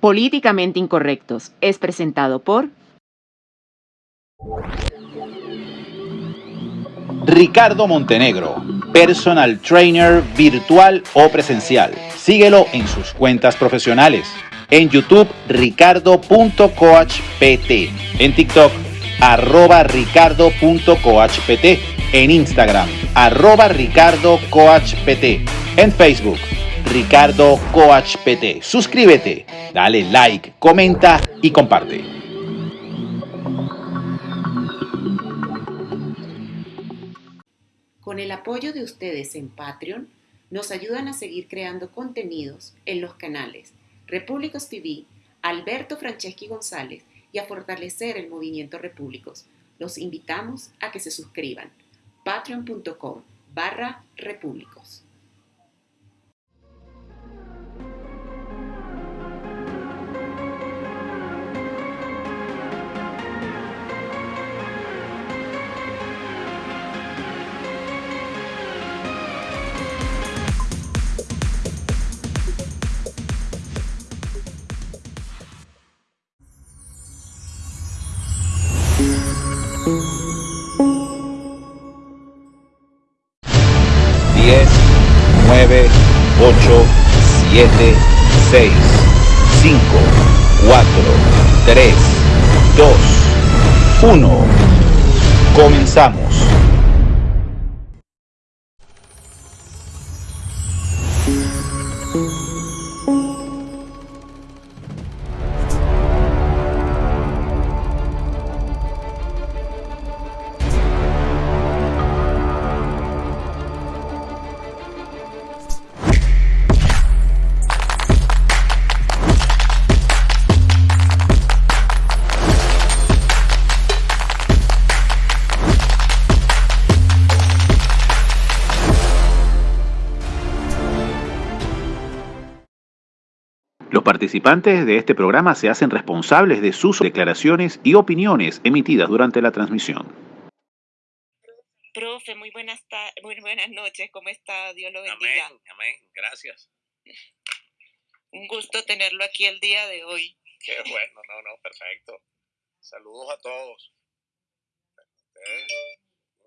Políticamente Incorrectos es presentado por Ricardo Montenegro, personal trainer virtual o presencial. Síguelo en sus cuentas profesionales. En YouTube, ricardo.coachpt. En TikTok, arroba ricardo.coachpt. En Instagram, arroba ricardocoachpt. En Facebook, Ricardo Coach PT. Suscríbete, dale like, comenta y comparte. Con el apoyo de ustedes en Patreon, nos ayudan a seguir creando contenidos en los canales Repúblicos TV, Alberto Franceschi González y a fortalecer el movimiento Repúblicos. Los invitamos a que se suscriban. patreon.com barra repúblicos. 7, 6, 5, 4, 3, 2, 1. Comenzamos. Participantes de este programa se hacen responsables de sus declaraciones y opiniones emitidas durante la transmisión. Profe, muy buenas, muy buenas noches. ¿Cómo está? Dios lo bendiga. Amén, amén. Gracias. Un gusto tenerlo aquí el día de hoy. Qué bueno, no, no, perfecto. Saludos a todos. Ustedes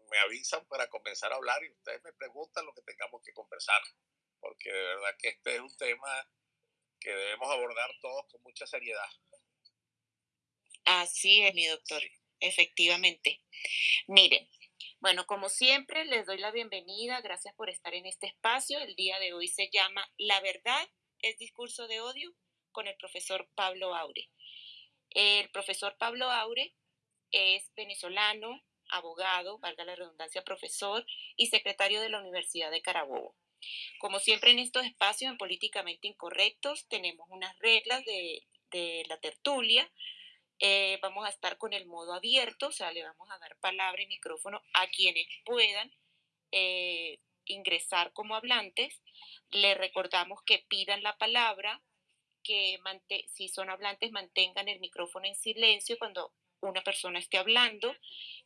me avisan para comenzar a hablar y ustedes me preguntan lo que tengamos que conversar, porque de verdad que este es un tema que debemos abordar todos con mucha seriedad. Así es, mi doctor, efectivamente. Miren, bueno, como siempre, les doy la bienvenida. Gracias por estar en este espacio. El día de hoy se llama La verdad es discurso de odio con el profesor Pablo Aure. El profesor Pablo Aure es venezolano, abogado, valga la redundancia, profesor y secretario de la Universidad de Carabobo. Como siempre en estos espacios en políticamente incorrectos tenemos unas reglas de, la tertulia. Eh, vamos a estar con el modo abierto, o sea, le vamos a dar palabra y micrófono a quienes puedan eh, ingresar como hablantes. Le recordamos que pidan la palabra, que si son hablantes mantengan el micrófono en silencio cuando una persona esté hablando,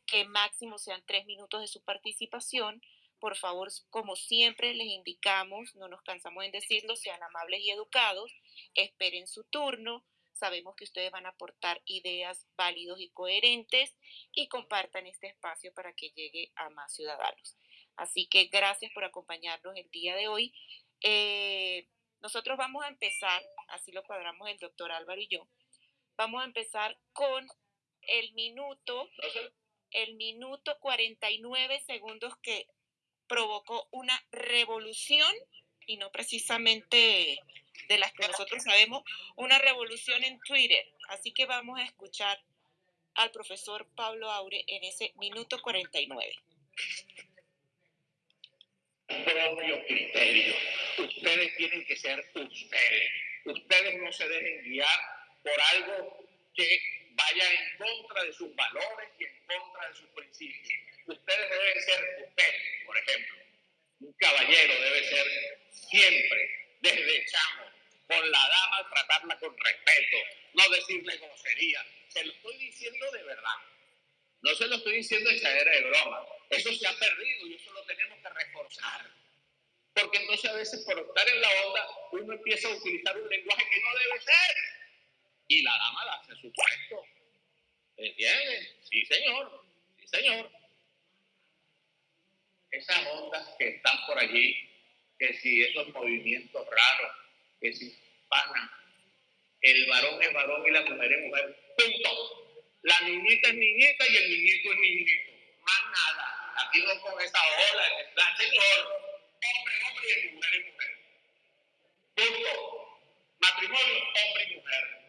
que máximo sean tres minutos de su participación por favor, como siempre les indicamos, no nos cansamos en decirlo, sean amables y educados, esperen su turno, sabemos que ustedes van a aportar ideas válidos y coherentes y compartan este espacio para que llegue a más ciudadanos. Así que gracias por acompañarnos el día de hoy. Eh, nosotros vamos a empezar, así lo cuadramos el doctor Álvaro y yo, vamos a empezar con el minuto, el minuto 49 segundos que provocó una revolución y no precisamente de las que nosotros sabemos, una revolución en Twitter. Así que vamos a escuchar al profesor Pablo Aure en ese minuto 49. Propio criterio. Ustedes tienen que ser ustedes. Ustedes no se dejen guiar por algo que vaya en contra de sus valores y en contra de sus principios ustedes deben ser ustedes, por ejemplo. Un caballero debe ser siempre, desde chamo, con la dama tratarla con respeto, no decirle grosería. Se lo estoy diciendo de verdad. No se lo estoy diciendo echadera de broma. Eso se ha perdido y eso lo tenemos que reforzar. Porque entonces a veces por estar en la onda uno empieza a utilizar un lenguaje que no debe ser. Y la dama la hace su puesto. ¿Entiendes? Sí, señor. Sí, señor. Esas ondas que están por allí, que si esos movimientos raros, que si pana, el varón es varón y la mujer es mujer, punto. La niñita es niñita y el niñito es niñito. Más nada. Aquí no con esa ola, la señor. Hombre, hombre y mujer es mujer. Punto. Matrimonio, hombre y mujer.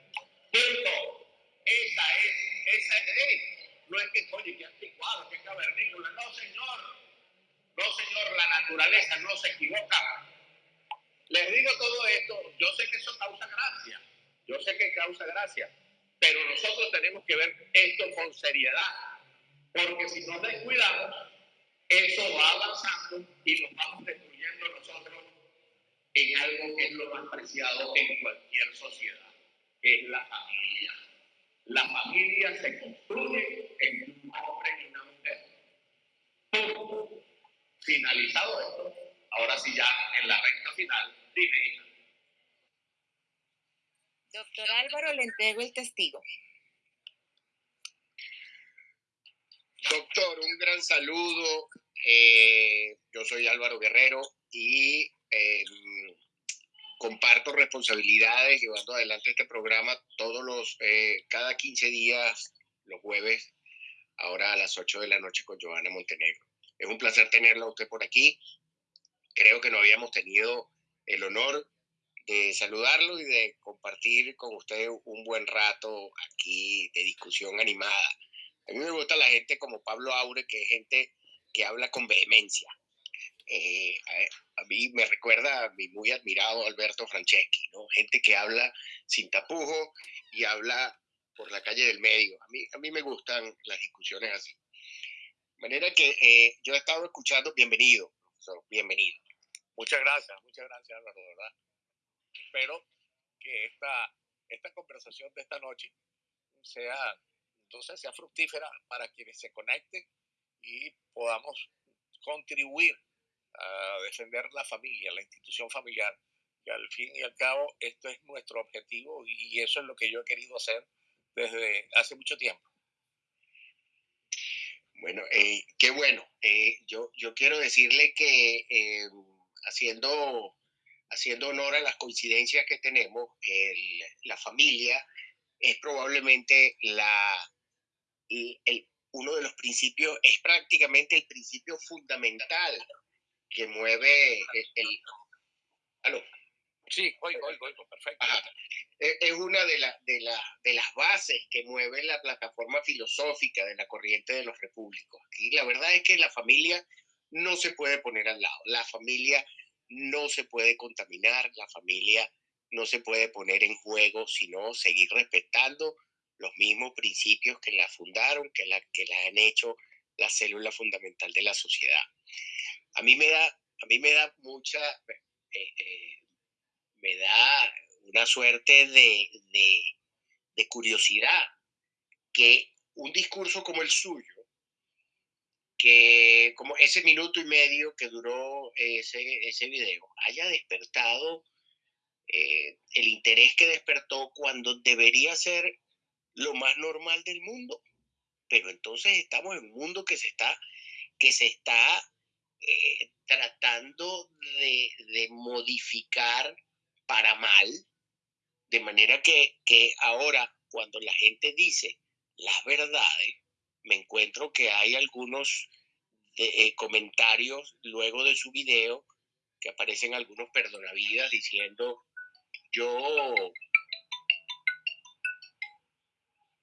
Punto. Esa es, esa es. No es que, oye, que anticuado, que cavernícola. No, señor. No, señor, la naturaleza no se equivoca. Les digo todo esto, yo sé que eso causa gracia, yo sé que causa gracia, pero nosotros tenemos que ver esto con seriedad, porque si nos descuidamos, eso va avanzando y nos vamos destruyendo nosotros en algo que es lo más preciado en cualquier sociedad, es la familia. La familia se construye entre un hombre y una mujer. Finalizado esto, ahora sí ya en la recta final, dime. Doctor Álvaro, le entrego el testigo. Doctor, un gran saludo. Eh, yo soy Álvaro Guerrero y eh, comparto responsabilidades llevando adelante este programa todos los, eh, cada 15 días, los jueves, ahora a las 8 de la noche con Joana Montenegro. Es un placer tenerla usted por aquí. Creo que no habíamos tenido el honor de saludarlo y de compartir con usted un buen rato aquí de discusión animada. A mí me gusta la gente como Pablo Aure, que es gente que habla con vehemencia. Eh, a, mí me recuerda a mi muy admirado Alberto Franceschi, ¿no? Gente que habla sin tapujo y habla por la calle del medio. A mí, a mí me gustan las discusiones así. De manera que eh, yo he estado escuchando, bienvenido, profesor, bienvenido. Muchas gracias, muchas gracias, Álvaro, verdad. Espero que esta, esta conversación de esta noche sea, entonces, sea fructífera para quienes se conecten y podamos contribuir a defender la familia, la institución familiar, que al fin y al cabo esto es nuestro objetivo y eso es lo que yo he querido hacer desde hace mucho tiempo. Bueno, eh, qué bueno. Eh, yo, yo quiero decirle que eh, haciendo, haciendo honor a las coincidencias que tenemos, la familia es probablemente la, el, uno de los principios, es prácticamente el principio fundamental que mueve el... el ¿Aló? Sí, oigo, oigo, oigo, perfecto. E, es una de, de, de, las bases que mueve la plataforma filosófica de la corriente de los repúblicos. Y la verdad es que la familia no se puede poner al lado, la familia no se puede contaminar, la familia no se puede poner en juego, sino seguir respetando los mismos principios que la fundaron, que la, que la han hecho la célula fundamental de la sociedad. A mí me da, a mí me da mucha, eh, eh, me da una suerte de, de, curiosidad que un discurso como el suyo, que como ese minuto y medio que duró ese, ese video, haya despertado eh, el interés que despertó cuando debería ser lo más normal del mundo. Pero entonces estamos en un mundo que se está, que se está eh, tratando de, de modificar para mal, de manera que, que ahora cuando la gente dice las verdades, me encuentro que hay algunos eh, comentarios luego de su video que aparecen algunos perdonavidas diciendo yo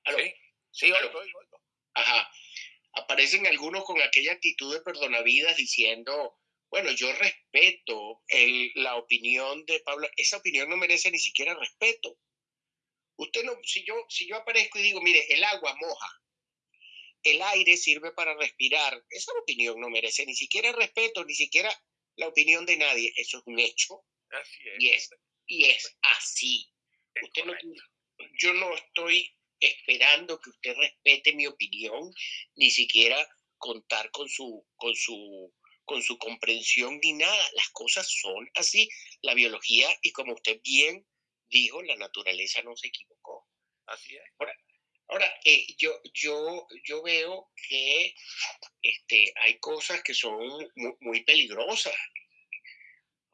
Sí, sí oigo, oigo. Ajá. Aparecen algunos con aquella actitud de perdonavidas diciendo, bueno, yo respeto el, la opinión de Pablo, esa opinión no merece ni siquiera respeto. Usted no, si yo, si yo aparezco y digo, mire, el agua moja, el aire sirve para respirar, esa opinión no merece ni siquiera respeto, ni siquiera la opinión de nadie, eso es un hecho. Así es. Y es, y es así. usted no, yo no estoy esperando que usted respete mi opinión, ni siquiera contar con su, con su con su comprensión ni nada. Las cosas son así. La biología, y como usted bien dijo, la naturaleza no se equivocó. Así es. Ahora, eh, yo, yo, yo veo que este, hay cosas que son muy, peligrosas.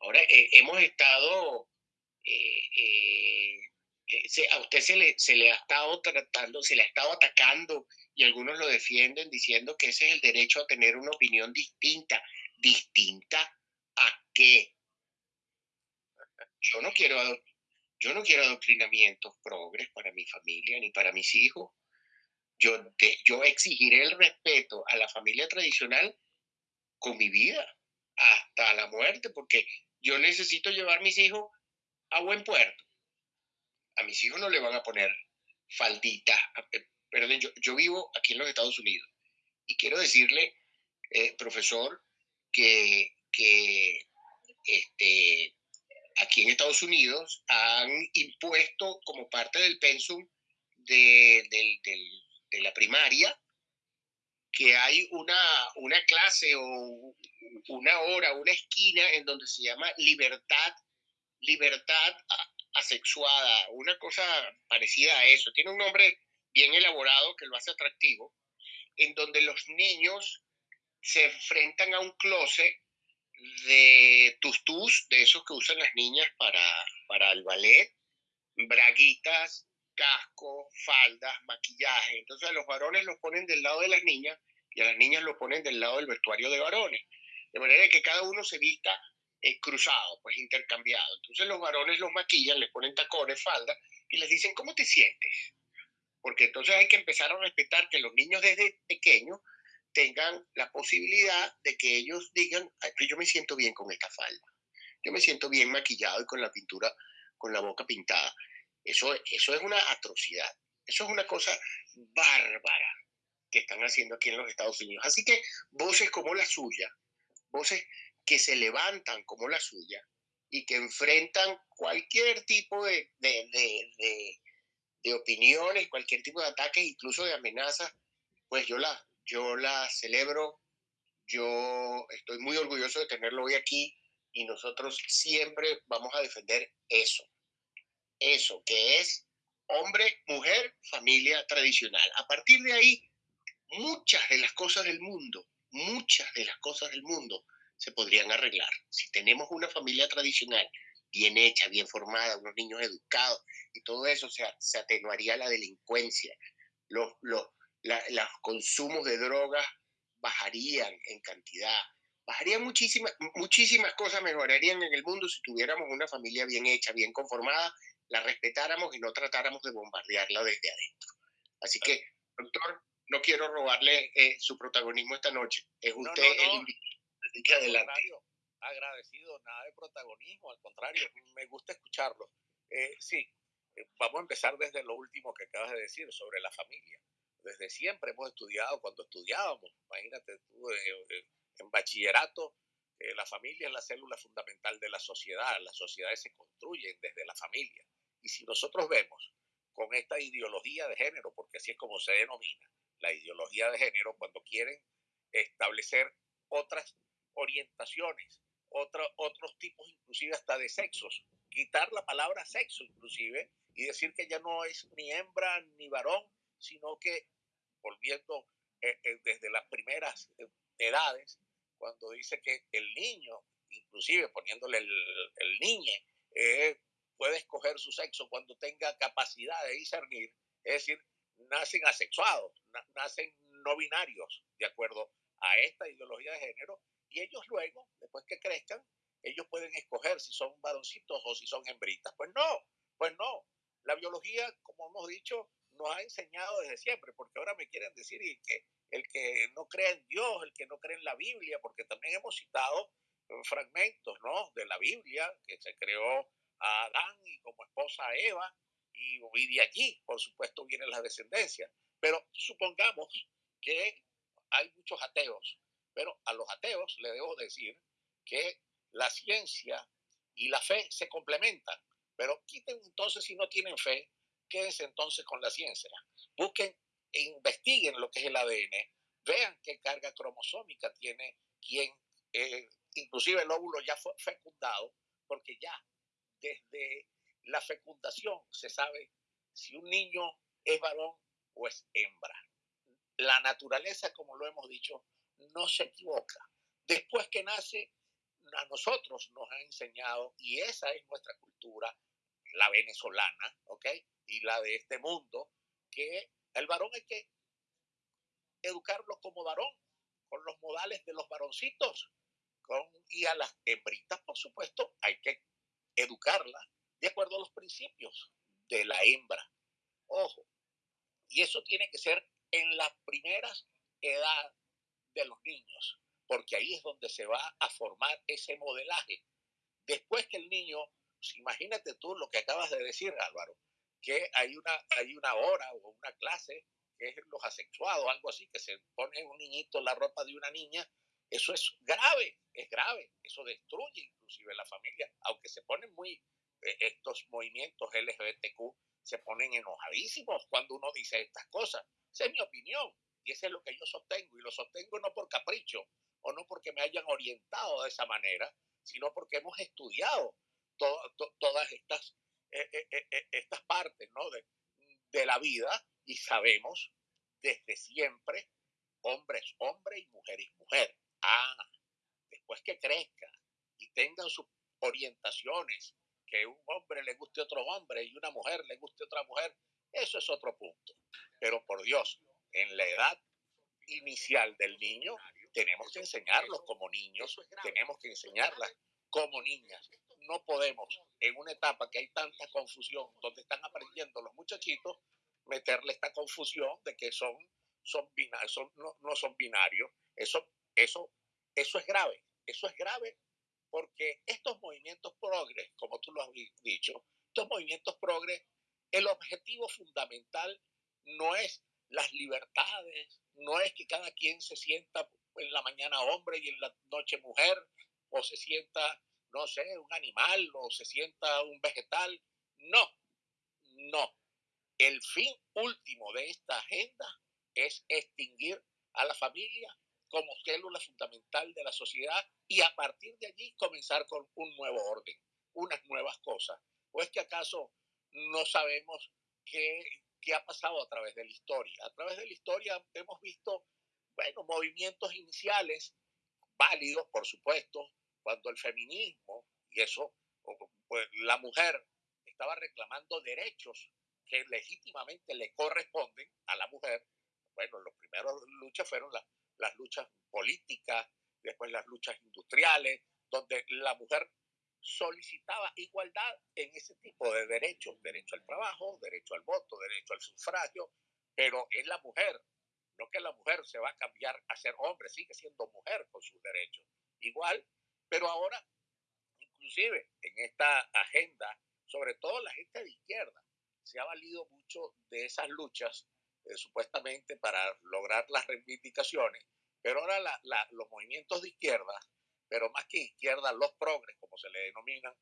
Ahora, eh, hemos estado, eh, a usted se le, se ha estado tratando, se le ha estado atacando y algunos lo defienden diciendo que ese es el derecho a tener una opinión distinta. ¿Distinta a qué? Yo no quiero yo no quiero adoctrinamientos progres para mi familia ni para mis hijos. Yo, yo exigiré el respeto a la familia tradicional con mi vida hasta la muerte, porque yo necesito llevar mis hijos a buen puerto. A mis hijos no le van a poner faldita. Eh, perdón, yo, yo vivo aquí en los Estados Unidos y quiero decirle, eh, profesor, que, que este, aquí en Estados Unidos han impuesto como parte del pensum de, la primaria que hay una, una clase o una hora, una esquina en donde se llama libertad, libertad asexuada, una cosa parecida a eso. Tiene un nombre bien elaborado que lo hace atractivo, en donde los niños se enfrentan a un closet de tustus, de esos que usan las niñas para, para el ballet, braguitas, casco, faldas, maquillaje. Entonces a los varones los ponen del lado de las niñas y a las niñas los ponen del lado del vestuario de varones. De manera que cada uno se vista eh, cruzado, pues intercambiado. Entonces los varones los maquillan, les ponen tacones, faldas y les dicen, ¿cómo te sientes? Porque entonces hay que empezar a respetar que los niños desde pequeños tengan la posibilidad de que ellos digan, yo me siento bien con esta falda, yo me siento bien maquillado y con la pintura, con la boca pintada. Eso, eso es una atrocidad, eso es una cosa bárbara que están haciendo aquí en los Estados Unidos. Así que voces como la suya, voces que se levantan como la suya y que enfrentan cualquier tipo de, de, de, de opiniones, cualquier tipo de ataques, incluso de amenazas, pues yo la, yo la celebro, yo estoy muy orgulloso de tenerlo hoy aquí y nosotros siempre vamos a defender eso, eso que es hombre, mujer, familia tradicional. A partir de ahí, muchas de las cosas del mundo, muchas de las cosas del mundo se podrían arreglar. Si tenemos una familia tradicional bien hecha, bien formada, unos niños educados y todo eso, se, se atenuaría la delincuencia, los, los, los consumos de drogas bajarían en cantidad, bajarían muchísimas, muchísimas cosas, mejorarían en el mundo si tuviéramos una familia bien hecha, bien conformada, la respetáramos y no tratáramos de bombardearla desde adentro. Así que, doctor, no quiero robarle eh, su protagonismo esta noche. Es usted el invitado. Así que adelante. Agradecido, nada de protagonismo, al contrario, me gusta escucharlo. Eh, sí, eh, vamos a empezar desde lo último que acabas de decir sobre la familia desde siempre hemos estudiado, cuando estudiábamos, imagínate tú, eh, eh, en bachillerato, eh, la familia es la célula fundamental de la sociedad, las sociedades se construyen desde la familia. Y si nosotros vemos con esta ideología de género, porque así es como se denomina, la ideología de género, cuando quieren establecer otras orientaciones, otros tipos inclusive hasta de sexos, quitar la palabra sexo inclusive y decir que ya no es ni hembra ni varón, sino que volviendo eh, eh, desde las primeras eh, edades, cuando dice que el niño, inclusive poniéndole el, el niñe, puede escoger su sexo cuando tenga capacidad de discernir, es decir, nacen asexuados, nacen no binarios, de acuerdo a esta ideología de género, y ellos luego, después que crezcan, ellos pueden escoger si son varoncitos o si son hembritas. Pues no, pues no. La biología, como hemos dicho, nos ha enseñado desde siempre, porque ahora me quieren decir que el que no cree en Dios, el que no cree en la Biblia, porque también hemos citado eh, fragmentos ¿no? de la Biblia, que se creó a Adán y como esposa a Eva, y, y de allí, por supuesto, viene la descendencia. Pero supongamos que hay muchos ateos, pero a los ateos le debo decir que la ciencia y la fe se complementan. Pero quiten entonces si no tienen fe, quédense entonces con la ciencia. Busquen e investiguen lo que es el ADN, vean qué carga cromosómica tiene quien, eh, inclusive el óvulo ya fue fecundado, porque ya desde la fecundación se sabe si un niño ¿Es varón o es hembra? La naturaleza, como lo hemos dicho, no se equivoca. Después que nace, a nosotros nos ha enseñado, y esa es nuestra cultura, la venezolana, ¿ok? Y la de este mundo, que el varón hay que educarlo como varón, con los modales de los varoncitos, con, y a las hembritas, por supuesto, hay que educarla de acuerdo a los principios de la hembra. Ojo, y eso tiene que ser en las primeras edades de los niños, porque ahí es donde se va a formar ese modelaje. Después que el niño, pues, imagínate tú lo que acabas de decir, Álvaro, que hay una, hay una hora o una clase que es los asexuados, algo así, que se pone un niñito la ropa de una niña, eso es grave, es grave, eso destruye inclusive la familia, aunque se ponen muy, eh, estos movimientos LGBTQ se ponen enojadísimos cuando uno dice estas cosas. Esa es mi opinión y eso es lo que yo sostengo y lo sostengo no por capricho o no porque me hayan orientado de esa manera, sino porque hemos estudiado todas estas, eh, eh, estas partes ¿no? de, de la vida y sabemos desde siempre, hombres, hombre y mujeres, mujer. Ah, después que crezca y tengan sus orientaciones, que un hombre le guste a otro hombre y una mujer le guste a otra mujer, eso es otro punto. Pero por Dios, en la edad inicial del niño, tenemos que enseñarlos como niños, tenemos que enseñarlas como niñas. No podemos, en una etapa que hay tanta confusión, donde están aprendiendo los muchachitos, meterle esta confusión de que son, son, binarios, no, no, son binarios. Eso, eso, eso es grave. Eso es grave porque estos movimientos progres, como tú lo has dicho, estos movimientos progres, el objetivo fundamental no es las libertades, no es que cada quien se sienta en la mañana hombre y en la noche mujer, o se sienta, no sé, un animal, o se sienta un vegetal. No, no. El fin último de esta agenda es extinguir a la familia como célula fundamental de la sociedad y a partir de allí comenzar con un nuevo orden, unas nuevas cosas. ¿O es que acaso no sabemos qué, qué ha pasado a través de la historia? A través de la historia hemos visto, bueno, movimientos iniciales válidos, por supuesto, cuando el feminismo y eso, pues la mujer estaba reclamando derechos que legítimamente le corresponden a la mujer. Bueno, las primeras luchas fueron las luchas políticas, después las luchas industriales, donde la mujer solicitaba igualdad en ese tipo de derechos, derecho al trabajo, derecho al voto, derecho al sufragio, pero es la mujer, no que la mujer se va a cambiar a ser hombre, sigue siendo mujer con sus derechos. Igual, pero ahora, inclusive en esta agenda, sobre todo la gente de izquierda, se ha valido mucho de esas luchas eh, supuestamente para lograr las reivindicaciones, pero ahora los movimientos de izquierda, pero más que izquierda, los progres, como se le denominan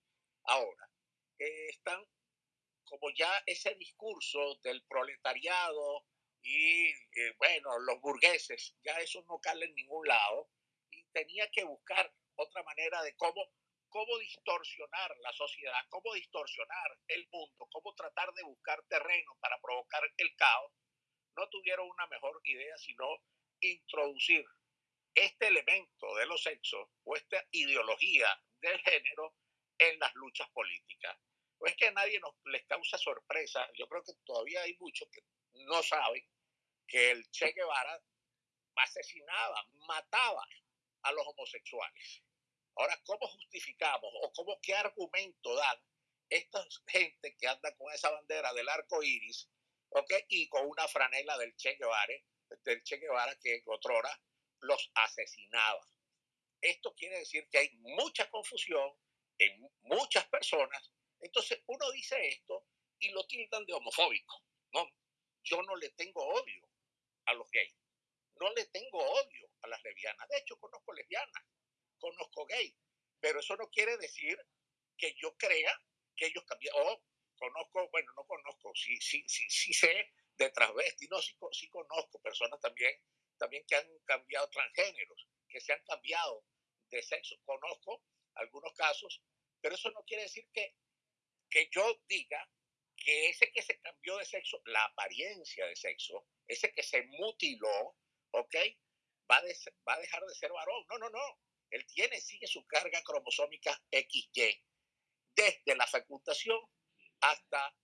ahora, eh, están como ya ese discurso del proletariado y, eh, bueno, los burgueses, ya eso no cala en ningún lado, y tenía que buscar otra manera de cómo cómo distorsionar la sociedad, cómo distorsionar el mundo, cómo tratar de buscar terreno para provocar el caos, no tuvieron una mejor idea sino introducir este elemento de los sexos o esta ideología del género en las luchas políticas. No es que a nadie nos, les causa sorpresa, yo creo que todavía hay muchos que no saben que el Che Guevara asesinaba, mataba a los homosexuales. Ahora, ¿cómo justificamos o cómo qué argumento dan esta gente que anda con esa bandera del arco iris ¿okay? y con una franela del Che Guevara, del Che Guevara que otrora los asesinaba? Esto quiere decir que hay mucha confusión en muchas personas. Entonces, uno dice esto y lo tildan de homofóbico. No, yo no le tengo odio a los gays. No le tengo odio a las lesbianas. De hecho, conozco lesbianas conozco gay, pero eso no quiere decir que yo crea que ellos cambiaron. O conozco, bueno, no conozco, sí, sí, sí, sí sé de transvesti, no, sí, sí conozco personas también, también que han cambiado transgéneros, que se han cambiado de sexo. Conozco algunos casos, pero eso no quiere decir que, que yo diga que ese que se cambió de sexo, la apariencia de sexo, ese que se mutiló, ¿ok? Va va a dejar de ser varón. No, no, no. Él tiene, sigue su carga cromosómica XY desde la fecundación hasta,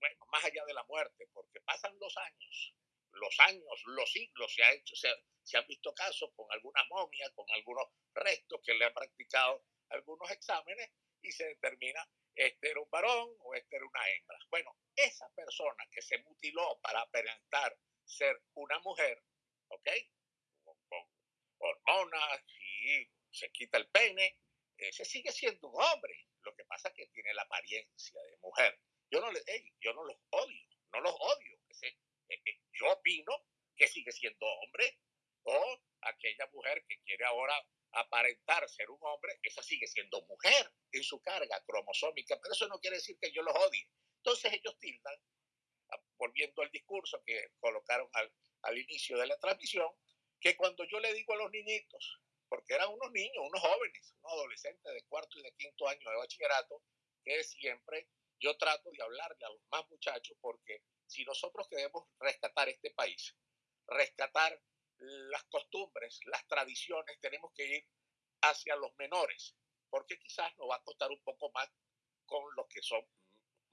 bueno, más allá de la muerte, porque pasan los años, los años, los siglos, se, ha hecho, se, han visto casos con alguna momia, con algunos restos que le han practicado algunos exámenes y se determina este era un varón o este era una hembra. Bueno, esa persona que se mutiló para aparentar ser una mujer, ¿ok? Con, hormonas y se quita el pene, ese sigue siendo un hombre. Lo que pasa es que tiene la apariencia de mujer. Yo no, le, yo no los odio, no los odio. Ese, yo opino que sigue siendo hombre o aquella mujer que quiere ahora aparentar ser un hombre, esa sigue siendo mujer en su carga cromosómica, pero eso no quiere decir que yo los odie. Entonces ellos tildan, ah, volviendo al discurso que colocaron al, al inicio de la transmisión, que cuando yo le digo a los niñitos, porque eran unos niños, unos jóvenes, unos adolescentes de cuarto y de quinto año de bachillerato, que siempre yo trato de hablarle a los más muchachos, porque si nosotros queremos rescatar este país, rescatar las costumbres, las tradiciones, tenemos que ir hacia los menores, porque quizás nos va a costar un poco más con los que son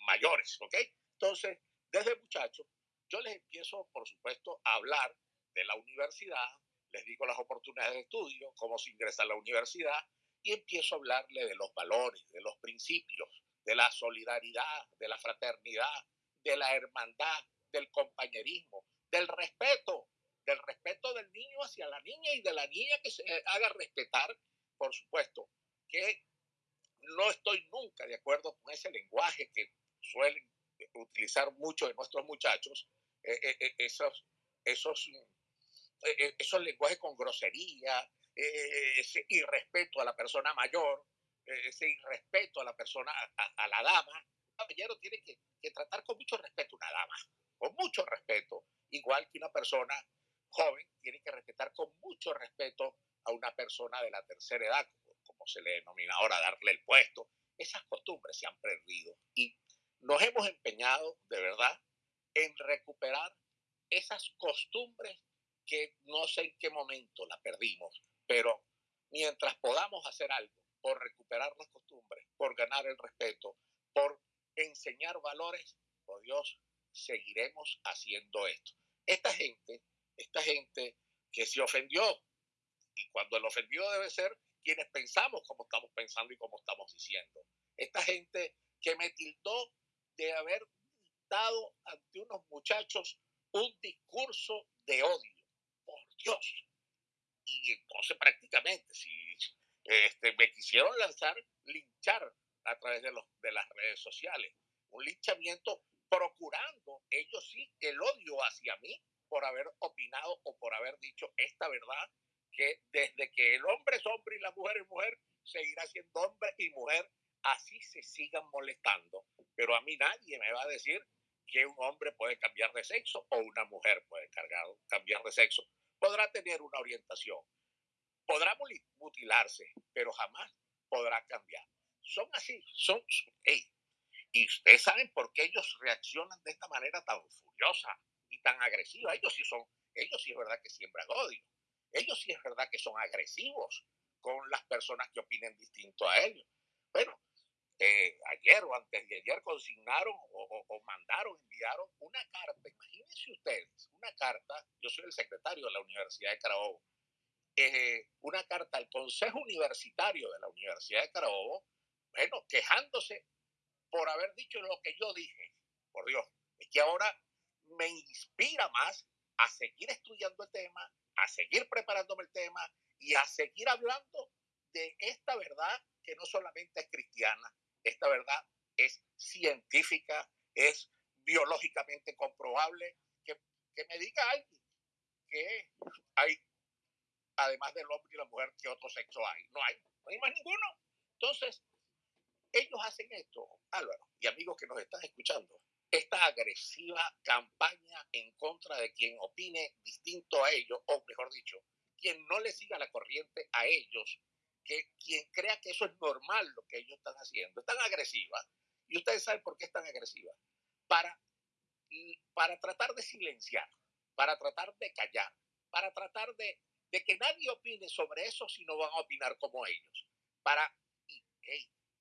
mayores, ¿ok? Entonces, desde muchachos, yo les empiezo, por supuesto, a hablar de la universidad, les digo las oportunidades de estudio, cómo se ingresa a la universidad, y empiezo a hablarle de los valores, de los principios, de la solidaridad, de la fraternidad, de la hermandad, del compañerismo, del respeto, del respeto del niño hacia la niña y de la niña que se haga respetar, por supuesto, que no estoy nunca de acuerdo con ese lenguaje que suelen utilizar muchos de nuestros muchachos, eh, eh, eh, esos, esos, esos lenguajes con grosería, ese irrespeto a la persona mayor, ese irrespeto a la persona, a, la dama. Caballero tiene que, que tratar con mucho respeto una dama, con mucho respeto, igual que una persona joven tiene que respetar con mucho respeto a una persona de la tercera edad, como, se le denomina ahora, darle el puesto. Esas costumbres se han perdido y nos hemos empeñado de verdad en recuperar esas costumbres que no sé en qué momento las perdimos, pero mientras podamos hacer algo por recuperar las costumbres, por ganar el respeto, por enseñar valores, por Dios, seguiremos haciendo esto. Esta gente esta gente que se ofendió. Y cuando el ofendido debe ser quienes pensamos como estamos pensando y como estamos diciendo. Esta gente que me tildó de haber dado ante unos muchachos un discurso de odio. Por Dios. Y entonces prácticamente, si este, me quisieron lanzar, linchar a través de, los, de las redes sociales. Un linchamiento procurando ellos sí el odio hacia mí por haber opinado o por haber dicho esta verdad, que desde que el hombre es hombre y la mujer es mujer, seguirá siendo hombre y mujer, así se sigan molestando. Pero a mí nadie me va a decir que un hombre puede cambiar de sexo o una mujer puede cargar, cambiar de sexo. Podrá tener una orientación, podrá mutilarse, pero jamás podrá cambiar. Son así, son, y ustedes saben por qué ellos reaccionan de esta manera tan furiosa, tan agresiva. Ellos sí son, ellos sí es verdad que siembran odio. Ellos sí es verdad que son agresivos con las personas que opinen distinto a ellos. Bueno, eh, ayer o antes de ayer consignaron o, mandaron, enviaron una carta, imagínense ustedes, una carta, yo soy el secretario de la Universidad de Carabobo, eh, una carta al Consejo Universitario de la Universidad de Carabobo, bueno, quejándose por haber dicho lo que yo dije. Por Dios, es que ahora me inspira más a seguir estudiando el tema, a seguir preparándome el tema y a seguir hablando de esta verdad que no solamente es cristiana, esta verdad es científica, es biológicamente comprobable, que, que me diga alguien que hay, además del hombre y la mujer, que otro sexo hay. No hay, no hay más ninguno. Entonces, ellos hacen esto, Álvaro, y amigos que nos están escuchando, esta agresiva campaña en contra de quien opine distinto a ellos, o mejor dicho, quien no le siga la corriente a ellos, que quien crea que eso es normal lo que ellos están haciendo, es tan agresiva Y ustedes saben por qué es tan agresiva. Para, para tratar de silenciar, para tratar de callar, para tratar de, de que nadie opine sobre eso si no van a opinar como ellos. Para,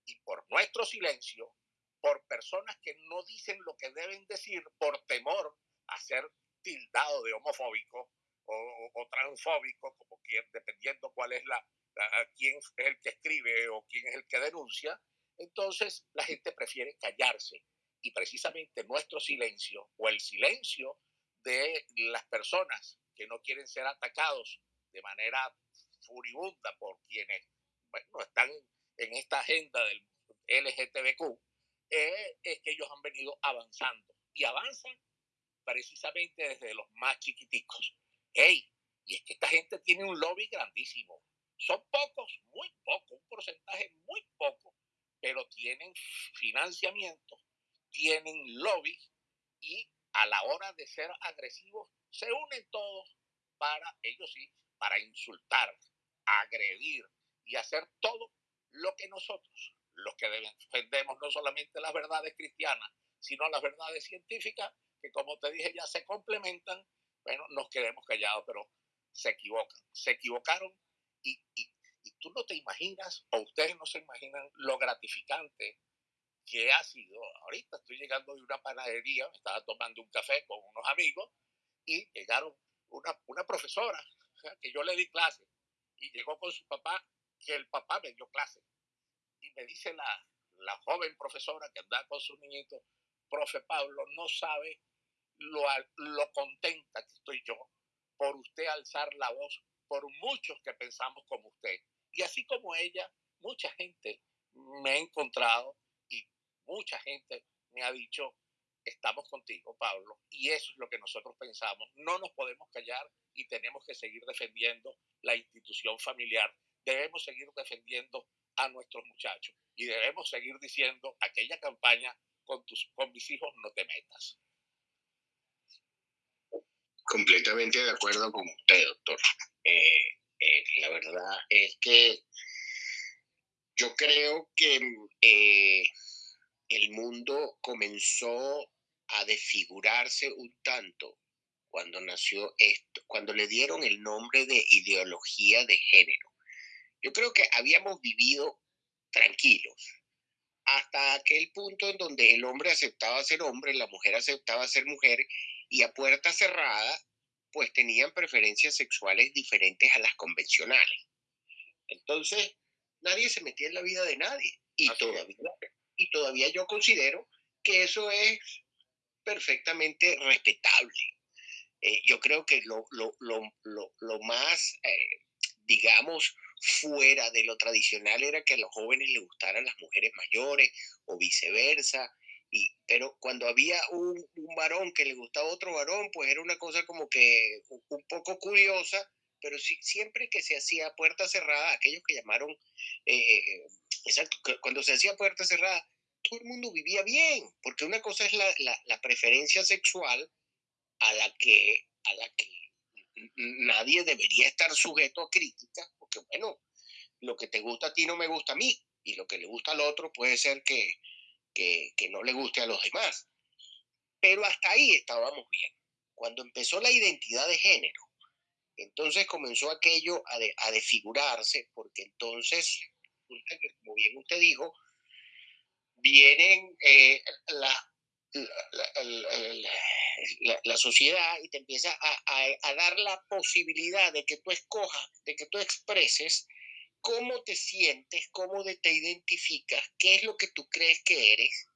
y por nuestro silencio, por personas que no dicen lo que deben decir por temor a ser tildado de homofóbico o, transfóbico, como quien, dependiendo cuál es la, quién es el que escribe o quién es el que denuncia, entonces la gente prefiere callarse. Y precisamente nuestro silencio o el silencio de las personas que no quieren ser atacados de manera furibunda por quienes bueno, están en esta agenda del LGTBQ, eh, es que ellos han venido avanzando y avanzan precisamente desde los más chiquiticos. ¡Ey! Y es que esta gente tiene un lobby grandísimo. Son pocos, muy pocos, un porcentaje muy poco, pero tienen financiamiento, tienen lobby y a la hora de ser agresivos se unen todos para, ellos sí, para insultar, agredir y hacer todo lo que nosotros, los que defendemos no solamente las verdades cristianas, sino las verdades científicas, que como te dije ya se complementan, bueno, nos quedemos callados, pero se equivocan, se equivocaron y, tú no te imaginas, o ustedes no se imaginan lo gratificante que ha sido. Ahorita estoy llegando de una panadería, estaba tomando un café con unos amigos y llegaron una, una profesora que yo le di clase y llegó con su papá, que el papá me dio clase. Y me dice la, la joven profesora que anda con su niñito, profe Pablo, no sabe lo, lo contenta que estoy yo por usted alzar la voz por muchos que pensamos como usted. Y así como ella, mucha gente me ha encontrado y mucha gente me ha dicho, estamos contigo, Pablo. Y eso es lo que nosotros pensamos. No nos podemos callar y tenemos que seguir defendiendo la institución familiar. Debemos seguir defendiendo a nuestros muchachos y debemos seguir diciendo aquella campaña con, tus, con mis hijos no te metas. Completamente de acuerdo con usted, doctor. Eh, eh, la verdad es que yo creo que eh, el mundo comenzó a desfigurarse un tanto cuando nació esto, cuando le dieron el nombre de ideología de género. Yo creo que habíamos vivido tranquilos hasta aquel punto en donde el hombre aceptaba ser hombre, la mujer aceptaba ser mujer y a puerta cerrada, pues tenían preferencias sexuales diferentes a las convencionales. Entonces, nadie se metía en la vida de nadie. Y, todavía, y todavía yo considero que eso es perfectamente respetable. Eh, yo creo que lo, lo, lo, lo más, eh, digamos, fuera de lo tradicional era que a los jóvenes les gustaran las mujeres mayores o viceversa, pero cuando había un, varón que le gustaba otro varón, pues era una cosa como que un poco curiosa, pero siempre que se hacía puerta cerrada, aquellos que llamaron, eh, exacto, cuando se hacía puerta cerrada, todo el mundo vivía bien, porque una cosa es la, la, preferencia sexual a la que, a la que nadie debería estar sujeto a críticas, bueno, lo que te gusta a ti no me gusta a mí, y lo que le gusta al otro puede ser que, que, no le guste a los demás. Pero hasta ahí estábamos bien. Cuando empezó la identidad de género, entonces comenzó aquello a, a desfigurarse, porque entonces, como bien usted dijo, vienen eh, la, sociedad y te empieza a, a, dar la posibilidad de que tú escojas, de que tú expreses cómo te sientes, cómo te identificas, qué es lo que tú crees que eres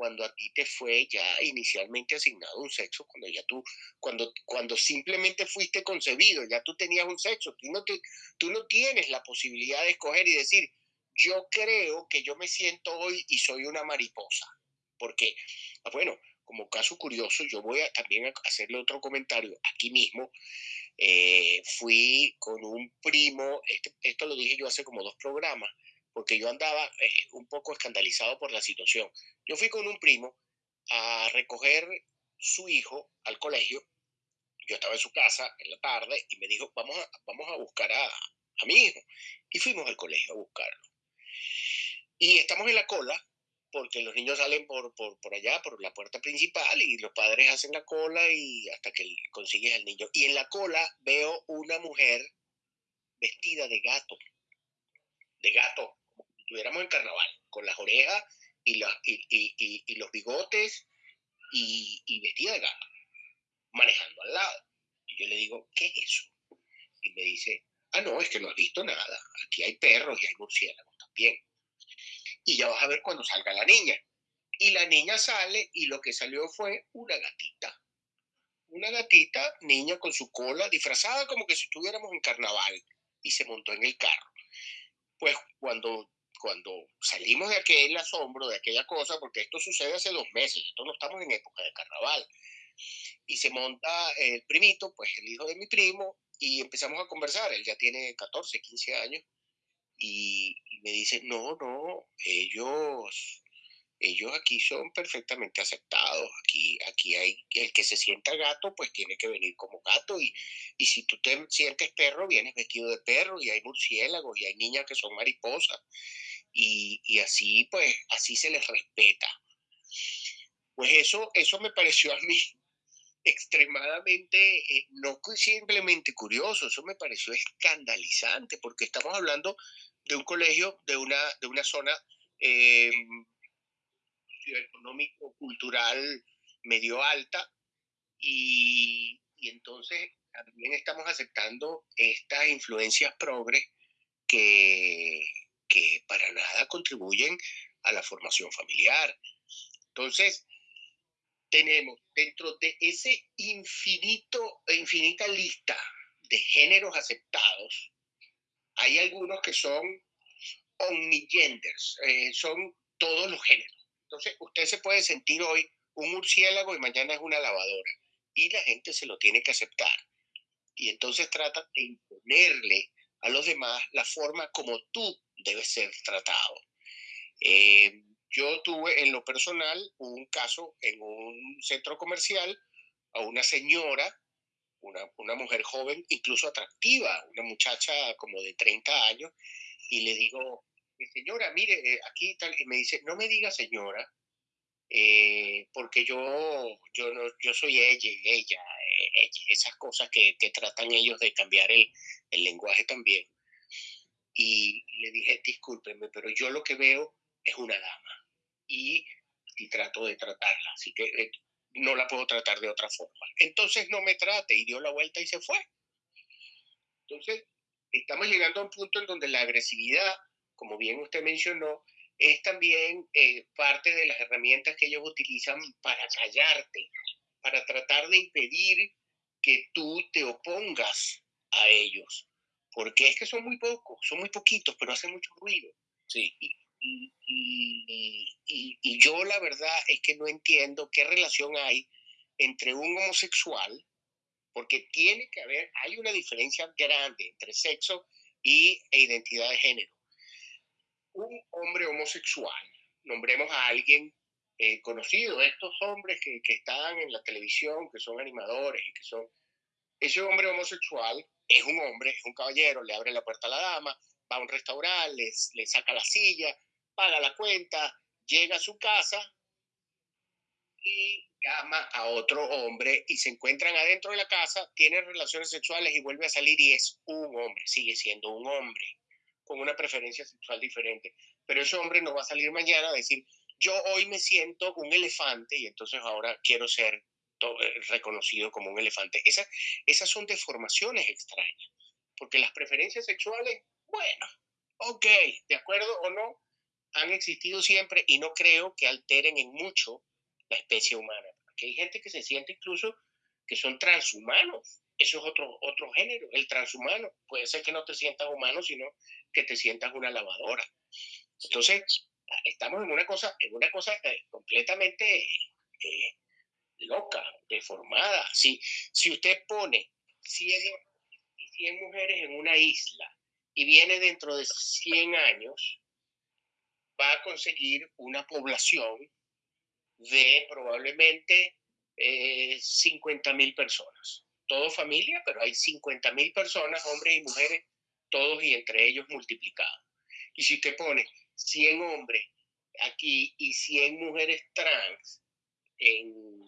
cuando a ti te fue ya inicialmente asignado un sexo, cuando ya tú, cuando, cuando simplemente fuiste concebido, ya tú tenías un sexo, tú no, tú no tienes la posibilidad de escoger y decir, yo creo que yo me siento hoy y soy una mariposa, porque, ah, bueno, como caso curioso, yo voy a también hacerle otro comentario aquí mismo. Eh, fui con un primo, este, esto lo dije yo hace como dos programas, porque yo andaba eh, un poco escandalizado por la situación. Yo fui con un primo a recoger su hijo al colegio. Yo estaba en su casa en la tarde y me dijo, vamos a, vamos a buscar a, a mi hijo. Y fuimos al colegio a buscarlo. Y estamos en la cola porque los niños salen por, por, por, allá, por la puerta principal, y los padres hacen la cola y hasta que consigues al niño. Y en la cola veo una mujer vestida de gato, de gato, como si estuviéramos en carnaval, con las orejas y, la, y, y, y los bigotes y, vestida de gato, manejando al lado. Y yo le digo, ¿qué es eso? Y me dice, ah, no, es que no has visto nada. Aquí hay perros y hay murciélagos también. Y ya vas a ver cuando salga la niña. Y la niña sale y lo que salió fue una gatita. Una gatita, niña con su cola, disfrazada como que si estuviéramos en carnaval. Y se montó en el carro. Pues cuando cuando salimos de aquel asombro, de aquella cosa, porque esto sucede hace dos meses, esto no estamos en época de carnaval, y se monta el primito, pues el hijo de mi primo, y empezamos a conversar, él ya tiene 14, 15 años, y, me dice, no, no, ellos ellos aquí son perfectamente aceptados. Aquí, aquí hay el que se sienta gato, pues tiene que venir como gato. Y, y si tú te sientes perro, vienes vestido de perro. Y hay murciélagos y hay niñas que son mariposas. Y, y así, pues, así se les respeta. Pues eso, eso me pareció a mí extremadamente, eh, no simplemente curioso, eso me pareció escandalizante, porque estamos hablando de un colegio, de una, de una zona eh, económico, cultural medio alta y, y, entonces también estamos aceptando estas influencias progres que, que para nada contribuyen a la formación familiar. Entonces, tenemos dentro de ese infinito, infinita lista de géneros aceptados, hay algunos que son omnigenders, eh, son todos los géneros. Entonces, usted se puede sentir hoy un murciélago y mañana es una lavadora. Y la gente se lo tiene que aceptar. Y entonces trata de imponerle a los demás la forma como tú debes ser tratado. Eh, yo tuve en lo personal un caso en un centro comercial a una señora, una, una mujer joven, incluso atractiva, una muchacha como de 30 años, y le digo, señora, mire, eh, aquí tal, y me dice, no me diga señora, eh, porque yo, yo, no, yo soy ella, ella, eh, ella, esas cosas que, que tratan ellos de cambiar el, el lenguaje también. Y le dije, discúlpenme, pero yo lo que veo es una dama y, y trato de tratarla, así que no la puedo tratar de otra forma. Entonces no me trate y dio la vuelta y se fue. Entonces, estamos llegando a un punto en donde la agresividad como bien usted mencionó, es también eh, parte de las herramientas que ellos utilizan para callarte, para tratar de impedir que tú te opongas a ellos. Porque es que son muy pocos, son muy poquitos, pero hacen mucho ruido. Sí. Y, y, y, yo la verdad es que no entiendo qué relación hay entre un homosexual, porque tiene que haber, hay una diferencia grande entre sexo y, e identidad de género. Un hombre homosexual, nombremos a alguien eh, conocido, estos hombres que, que, están en la televisión, que son animadores y que son... Ese hombre homosexual es un hombre, es un caballero, le abre la puerta a la dama, va a un restaurante, le saca la silla, paga la cuenta, llega a su casa y llama a otro hombre y se encuentran adentro de la casa, tienen relaciones sexuales y vuelve a salir y es un hombre, sigue siendo un hombre con una preferencia sexual diferente. Pero ese hombre no va a salir mañana a decir, yo hoy me siento un elefante y entonces ahora quiero ser eh, reconocido como un elefante. Esas, esas son deformaciones extrañas, porque las preferencias sexuales, bueno, ok, de acuerdo o no, han existido siempre y no creo que alteren en mucho la especie humana. Porque hay gente que se siente incluso que son transhumanos. Eso es otro, otro género, el transhumano. Puede ser que no te sientas humano, sino que te sientas una lavadora. Entonces, estamos en una cosa, en una cosa eh, completamente eh, loca, deformada. Si, si usted pone 100, 100 mujeres en una isla y viene dentro de 100 años, va a conseguir una población de probablemente eh, 50 mil personas. Todo familia, pero hay 50 mil personas, hombres y mujeres, todos y entre ellos multiplicados. Y si usted pone 100 hombres aquí y 100 mujeres trans en,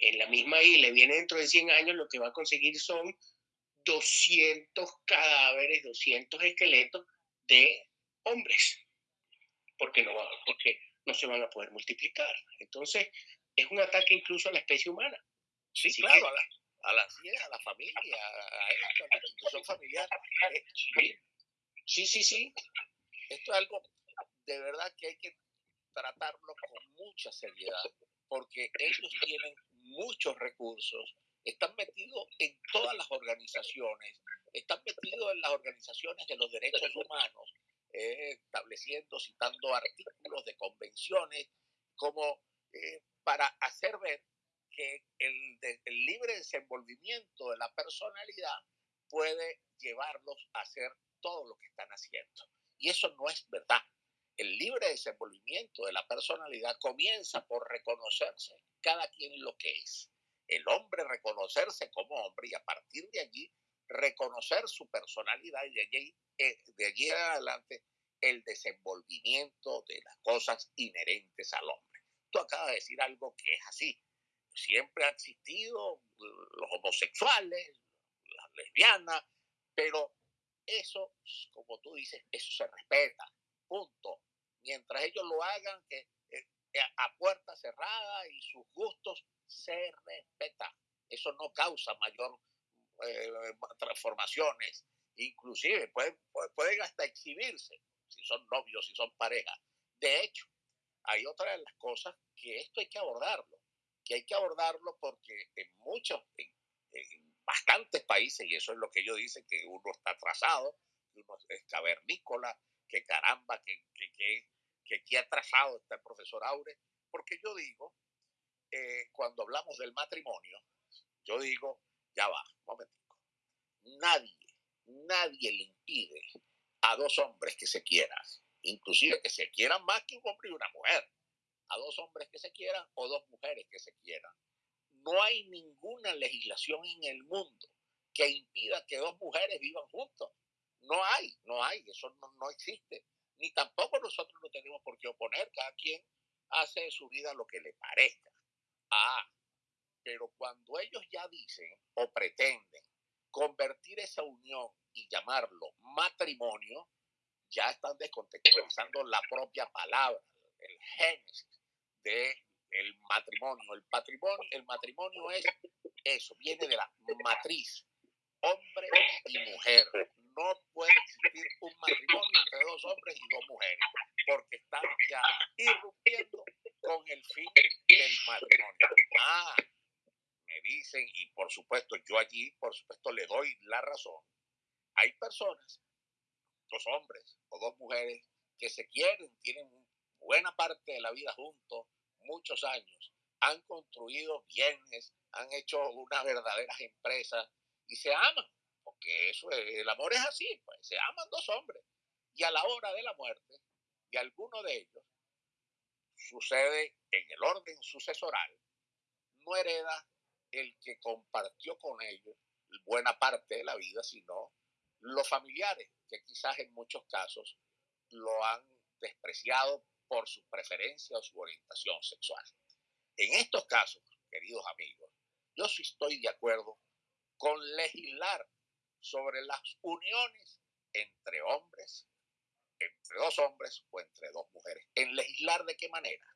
en la misma isla viene dentro de 100 años, lo que va a conseguir son 200 cadáveres, 200 esqueletos de hombres, porque no, porque no se van a poder multiplicar. Entonces, es un ataque incluso a la especie humana. Sí, claro, a, la, a, la, a la familia, a, la institución familiar. Eh, sí, sí, sí. Esto es algo de verdad que hay que tratarlo con mucha seriedad, porque ellos tienen muchos recursos, están metidos en todas las organizaciones, están metidos en las organizaciones de los derechos humanos, eh, estableciendo, citando artículos de convenciones, como eh, para hacer ver que el, el libre desenvolvimiento de la personalidad puede llevarlos a hacer todo lo que están haciendo. Y eso no es verdad. El libre desenvolvimiento de la personalidad comienza por reconocerse cada quien lo que es el hombre reconocerse como hombre y a partir de allí reconocer su personalidad y de allí, eh, de allí adelante el desenvolvimiento de las cosas inherentes al hombre. Tú acabas de decir algo que es así. Siempre han existido los homosexuales, las lesbianas, pero eso, como tú dices, eso se respeta. Punto. Mientras ellos lo hagan que, eh, a puerta cerrada y sus gustos se respeta. Eso no causa mayor eh, transformaciones. Inclusive pueden, pueden hasta exhibirse si son novios, si son parejas. De hecho, hay otra de las cosas que esto hay que abordarlo, que hay que abordarlo porque en muchos, en, bastantes países, y eso es lo que ellos dicen, que uno está atrasado, que uno es cavernícola, que caramba, que, que, que, que aquí atrasado está el profesor Aure, porque yo digo eh, cuando hablamos del matrimonio, yo digo, ya va, un momentico. Nadie, nadie le impide a dos hombres que se quieran, inclusive que se quieran más que un hombre y una mujer, a dos hombres que se quieran o dos mujeres que se quieran. No hay ninguna legislación en el mundo que impida que dos mujeres vivan juntos. No hay, no hay, eso no, no existe. Ni tampoco nosotros no tenemos por qué oponer, cada quien hace de su vida lo que le parezca. Ah, pero cuando ellos ya dicen o pretenden convertir esa unión y llamarlo matrimonio, ya están descontextualizando la propia palabra, el génesis de el matrimonio. El patrimonio, el matrimonio es eso, viene de la matriz, hombre y mujer. No puede existir un matrimonio entre dos hombres y dos mujeres, porque están ya irrumpiendo con el fin del matrimonio. Ah, me dicen, y por supuesto yo allí, por supuesto le doy la razón. Hay personas, dos hombres o dos mujeres, que se quieren, tienen buena parte de la vida juntos, muchos años, han construido bienes, han hecho unas verdaderas empresas y se aman, porque eso el amor es así, pues se aman dos hombres. Y a la hora de la muerte de alguno de ellos, sucede en el orden sucesoral, no hereda el que compartió con ellos buena parte de la vida, sino los familiares, que quizás en muchos casos lo han despreciado por su preferencia o su orientación sexual. En estos casos, queridos amigos, yo sí estoy de acuerdo con legislar sobre las uniones entre hombres entre dos hombres o entre dos mujeres. ¿En legislar de qué manera?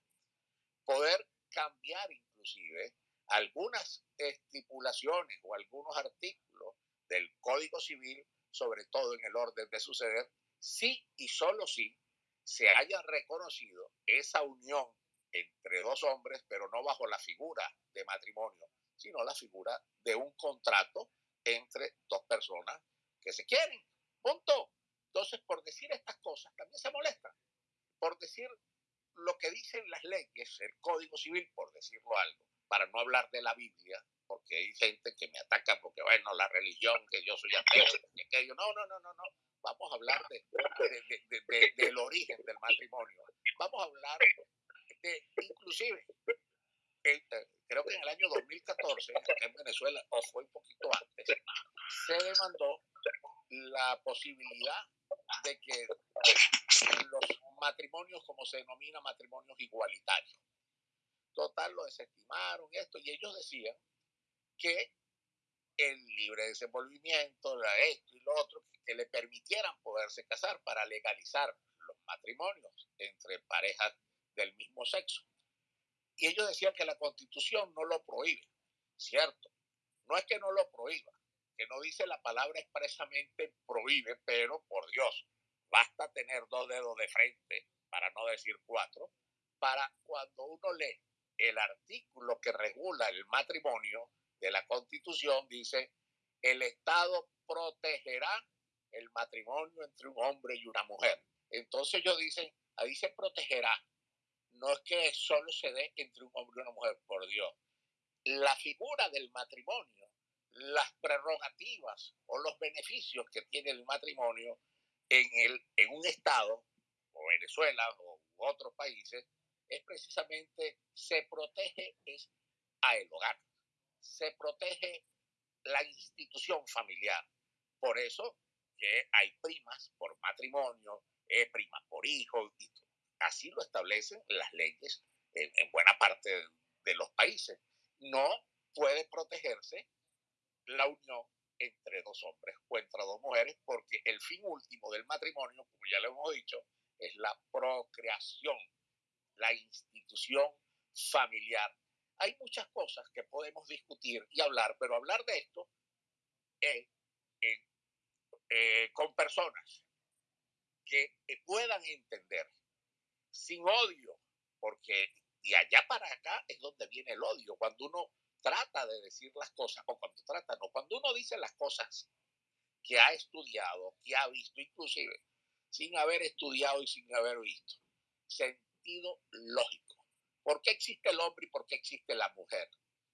Poder cambiar inclusive algunas estipulaciones o algunos artículos del Código Civil, sobre todo en el orden de suceder, si y solo si se haya reconocido esa unión entre dos hombres, pero no bajo la figura de matrimonio, sino la figura de un contrato entre dos personas que se quieren. Punto. Entonces, por decir estas cosas, también se molestan. Por decir lo que dicen las leyes, el Código Civil, por decirlo algo, para no hablar de la Biblia, porque hay gente que me ataca porque, bueno, la religión, que yo soy ateo, que yo, no, no, no, no, no. Vamos a hablar de, del origen del matrimonio. Vamos a hablar de, inclusive, eh, creo que en el año 2014, en Venezuela, o fue un poquito antes, se demandó la posibilidad de que los matrimonios, como se denomina, matrimonios igualitarios. Total, lo desestimaron esto, y ellos decían que el libre desenvolvimiento, esto y lo otro, que le permitieran poderse casar para legalizar los matrimonios entre parejas del mismo sexo. Y ellos decían que la constitución no lo prohíbe, ¿cierto? No es que no lo prohíba, que no dice la palabra expresamente prohíbe, pero por Dios, basta tener dos dedos de frente, para no decir cuatro, para cuando uno lee el artículo que regula el matrimonio de la constitución, dice, el Estado protegerá el matrimonio entre un hombre y una mujer. Entonces ellos dicen, ahí se protegerá. No es que solo se dé entre un hombre y una mujer, por Dios. La figura del matrimonio, las prerrogativas o los beneficios que tiene el matrimonio en, el, en un Estado, o Venezuela o otros países, es precisamente, se protege a el hogar, se protege la institución familiar. Por eso que hay primas por matrimonio, eh, primas por hijo, y así lo establecen las leyes en, en buena parte de los países. No puede protegerse la unión entre dos hombres o entre dos mujeres, porque el fin último del matrimonio, como ya le hemos dicho, es la procreación, la institución familiar. Hay muchas cosas que podemos discutir y hablar, pero hablar de esto eh, eh, con personas que puedan entender sin odio, porque de allá para acá es donde viene el odio, cuando uno trata de decir las cosas, o cuando trata, no, cuando uno dice las cosas que ha estudiado, que ha visto, inclusive sin haber estudiado y sin haber visto, lógico. ¿Por qué existe el hombre y por qué existe la mujer?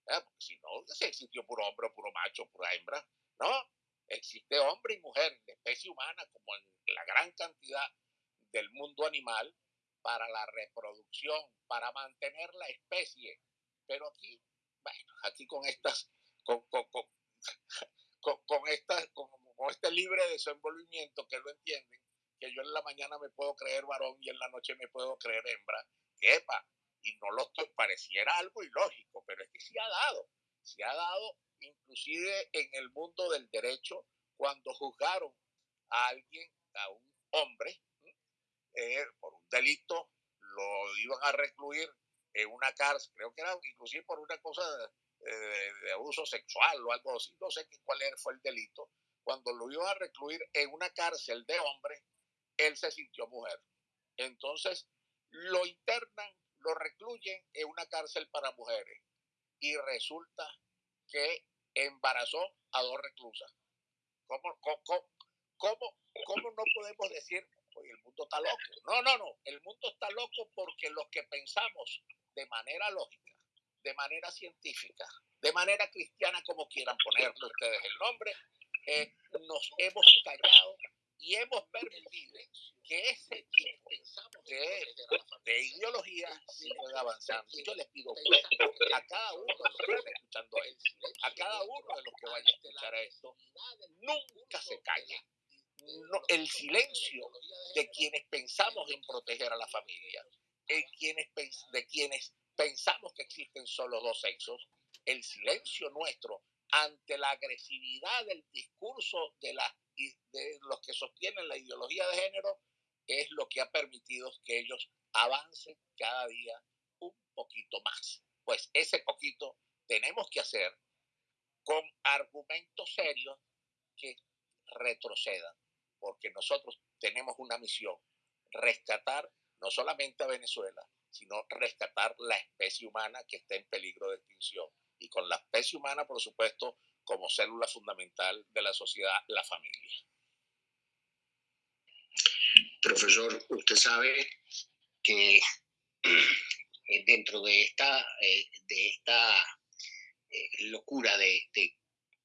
¿Eh? Porque si no, se existió puro hombre, puro macho, pura hembra. No, existe hombre y mujer, de especie humana, como en la gran cantidad del mundo animal, para la reproducción, para mantener la especie. Pero aquí bueno, aquí con estas, con, con, con, con, estas, con, este libre desenvolvimiento que lo entienden, que yo en la mañana me puedo creer varón y en la noche me puedo creer hembra, epa, y no lo estoy, pareciera algo ilógico, pero es que sí ha dado, se ha dado inclusive en el mundo del derecho cuando juzgaron a alguien, a un hombre, eh, por un delito, lo iban a recluir en una cárcel, creo que era inclusive por una cosa de, abuso sexual o algo así, no sé cuál fue el delito, cuando lo iban a recluir en una cárcel de hombre, él se sintió mujer. Entonces lo internan, lo recluyen en una cárcel para mujeres y resulta que embarazó a dos reclusas. ¿Cómo, cómo, cómo, cómo no podemos decir, oye, el mundo está loco? No, no, no, el mundo está loco porque los que pensamos de manera lógica, de manera científica, de manera cristiana, como quieran ponerle ustedes el nombre, eh, nos hemos callado y hemos permitido que ese tipo de, de ideología siga avanzando. Yo les pido a cada uno de los que está escuchando esto, a cada uno de los que vaya a escuchar esto, nunca se calle. el silencio de quienes pensamos en proteger a la familia, quienes, de quienes pensamos que existen solo dos sexos, el silencio nuestro ante la agresividad del discurso de, la, de los que sostienen la ideología de género es lo que ha permitido que ellos avancen cada día un poquito más. Pues ese poquito tenemos que hacer con argumentos serios que retrocedan, porque nosotros tenemos una misión, rescatar no solamente a Venezuela, sino rescatar la especie humana que está en peligro de extinción. Y con la especie humana, por supuesto, como célula fundamental de la sociedad, la familia. Profesor, usted sabe que eh, dentro de esta, eh, de esta eh, locura de, de,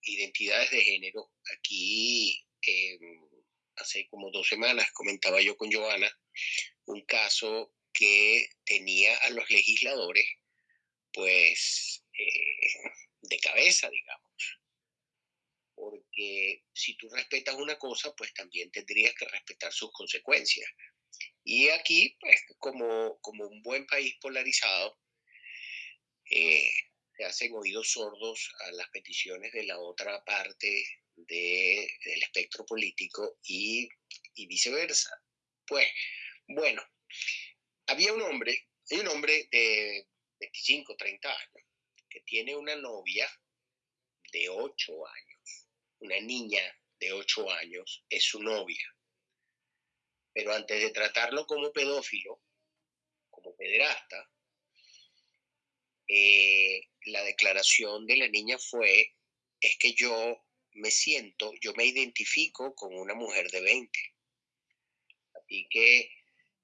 identidades de género, aquí hace como dos semanas comentaba yo con Joana un caso que tenía a los legisladores, pues, de cabeza, digamos. Si tú respetas una cosa, pues también tendrías que respetar sus consecuencias. Y aquí, pues, como, como un buen país polarizado, eh, se hacen oídos sordos a las peticiones de la otra parte de, del espectro político y, y viceversa. Pues, bueno, había un hombre, hay un hombre de 25, 30 años, que tiene una novia de 8 años, una niña de 8 años, es su novia. Pero antes de tratarlo como pedófilo, como pederasta, eh, la declaración de la niña fue, es que yo me siento, yo me identifico con una mujer de 20. Así que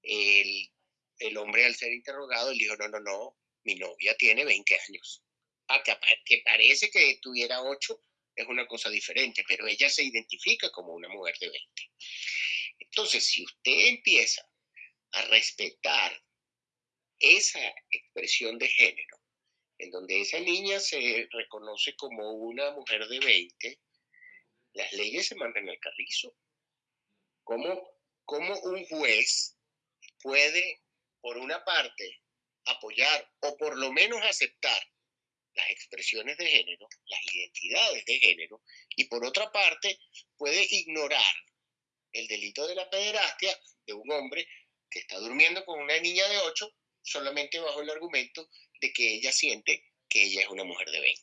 el, el hombre al ser interrogado le dijo, no, no, no, mi novia tiene 20 años. Ah, que, que parece que tuviera 8 es una cosa diferente, pero ella se identifica como una mujer de 20. Entonces, si usted empieza a respetar esa expresión de género, en donde esa niña se reconoce como una mujer de 20, las leyes se mandan al carrizo. ¿Cómo, cómo un juez puede, por una parte, apoyar o por lo menos aceptar las expresiones de género, las identidades de género, y por otra parte puede ignorar el delito de la pederastia de un hombre que está durmiendo con una niña de 8 solamente bajo el argumento de que ella siente que ella es una mujer de 20.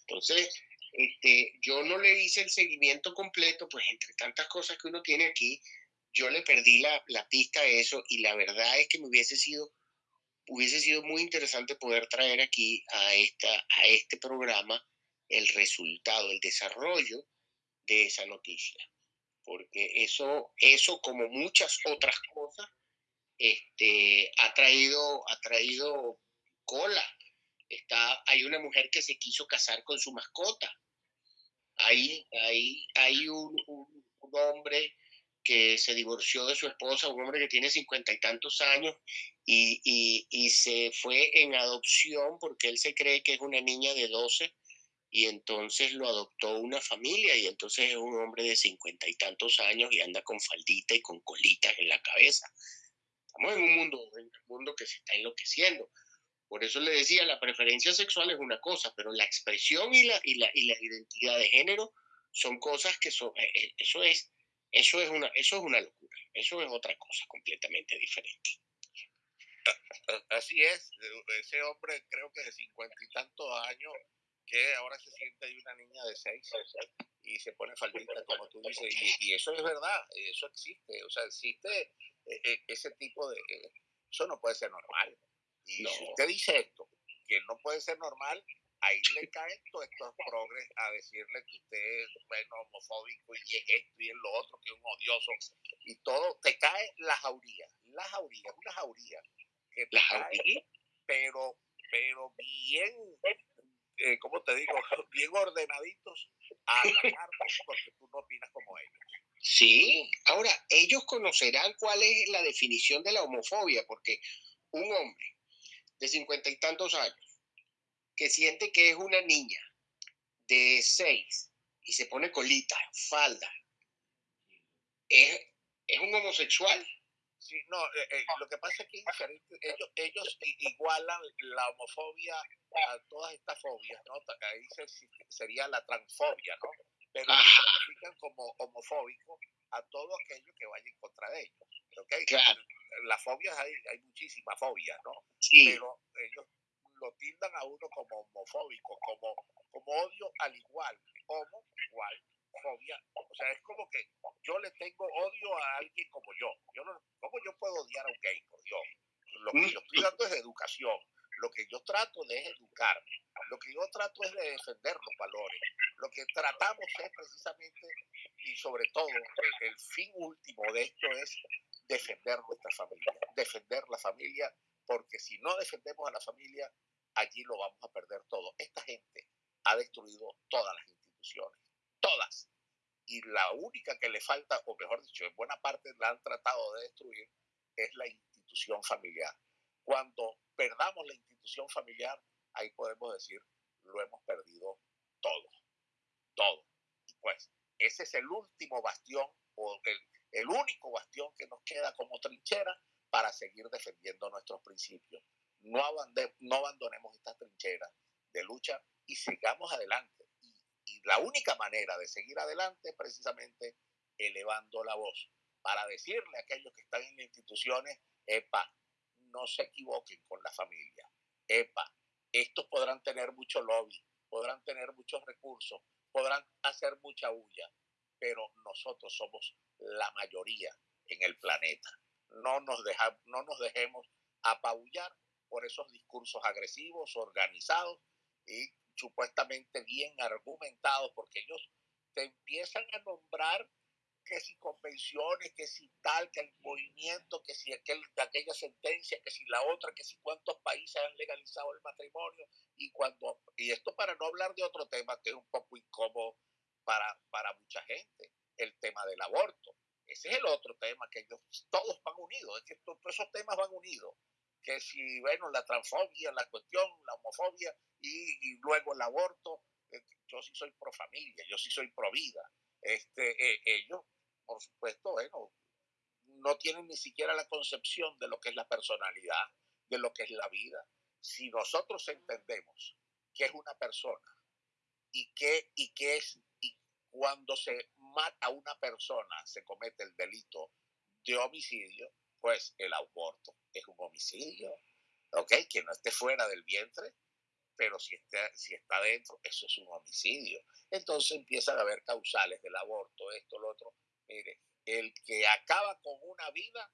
Entonces, este, yo no le hice el seguimiento completo, pues entre tantas cosas que uno tiene aquí, yo le perdí la, la pista a eso y la verdad es que me hubiese sido hubiese sido muy interesante poder traer aquí a, esta, a este programa el resultado, el desarrollo de esa noticia. Porque eso, eso como muchas otras cosas, este, ha, traído, ha traído cola. Está, hay una mujer que se quiso casar con su mascota. Hay, hay, hay un, un, hombre que se divorció de su esposa, un hombre que tiene cincuenta y tantos años, y, y, y, se fue en adopción porque él se cree que es una niña de 12 y entonces lo adoptó una familia y entonces es un hombre de cincuenta y tantos años y anda con faldita y con colitas en la cabeza. Estamos en un mundo, mundo que se está enloqueciendo. Por eso le decía, la preferencia sexual es una cosa, pero la expresión y la, y la, y la identidad de género son cosas que son, eso es eso es una, eso es una locura, eso es otra cosa completamente diferente. Así es, ese hombre creo que de cincuenta y tantos años, que ahora se siente una niña de seis y se pone faldita, como tú dices, y, y eso es verdad, eso existe, o sea, existe eh, eh, ese tipo de... Eso no puede ser normal. Y no. si usted dice esto, que no puede ser normal, ahí le caen todos estos progres a decirle que usted es bueno, homofóbico y es esto y es lo otro, que es un odioso y todo, te cae la jauría, la jauría, una jauría que te cae, pero, pero bien, eh, ¿cómo te digo? Bien ordenaditos a atacarte porque tú no opinas como ellos. Sí, ahora ellos conocerán cuál es la definición de la homofobia, porque un hombre de cincuenta y tantos años que siente que es una niña de seis y se pone colita, falda, ¿es, es un homosexual? Sí, no, eh, eh, lo que pasa es que ellos, ellos igualan la homofobia a todas estas fobias, ¿no? Ahí se, sería la transfobia, ¿no? Pero califican como homofóbico a todo aquello que vaya en contra de ellos. Claro. Las fobias hay, hay muchísimas fobias, ¿no? Sí. Pero ellos lo tildan a uno como homofóbico, como, como odio al igual, homo igual, fobia. O sea, es como que yo le tengo odio a alguien como yo. yo no, ¿Cómo yo puedo odiar a un gay, por Dios? Lo que yo estoy dando es educación. Lo que yo trato de educar. Lo que yo trato es de defender los valores. Lo que tratamos es precisamente, y sobre todo, el, el fin último de esto es defender nuestra familia, defender la familia porque si no defendemos a la familia, allí lo vamos a perder todo. Esta gente ha destruido todas las instituciones, todas. Y la única que le falta, o mejor dicho, en buena parte la han tratado de destruir, es la institución familiar. Cuando perdamos la institución familiar, ahí podemos decir, lo hemos perdido todo, todo. Pues ese es el último bastión o el, el único bastión que nos queda como trinchera para seguir defendiendo nuestros principios. No, no abandonemos estas trincheras de lucha y sigamos adelante. Y, la única manera de seguir adelante es precisamente elevando la voz para decirle a aquellos que están en instituciones, epa, no se equivoquen con la familia. Epa, estos podrán tener mucho lobby, podrán tener muchos recursos, podrán hacer mucha bulla, pero nosotros somos la mayoría en el planeta. No nos, deja, no nos dejemos apabullar por esos discursos agresivos, organizados y supuestamente bien argumentados, porque ellos te empiezan a nombrar que si convenciones, que si tal, que el movimiento, que si aquel, aquella sentencia, que si la otra, que si cuántos países han legalizado el matrimonio y cuando y esto para no hablar de otro tema que es un poco incómodo para, para mucha gente, el tema del aborto. Ese es el otro tema que ellos todos van unidos, es que todos esos temas van unidos. Que si, bueno, la transfobia, la cuestión, la homofobia y, luego el aborto, eh, yo sí soy pro familia, yo sí soy pro vida. Este, eh, ellos por supuesto, bueno, no tienen ni siquiera la concepción de lo que es la personalidad, de lo que es la vida. Si nosotros entendemos que es una persona y que, y que es, y cuando se mata a una persona se comete el delito de homicidio, pues el aborto es un homicidio, ¿ok? Que no esté fuera del vientre, pero si está, si está dentro, eso es un homicidio. Entonces empiezan a haber causales del aborto, esto, lo otro, Mire, el que acaba con una vida,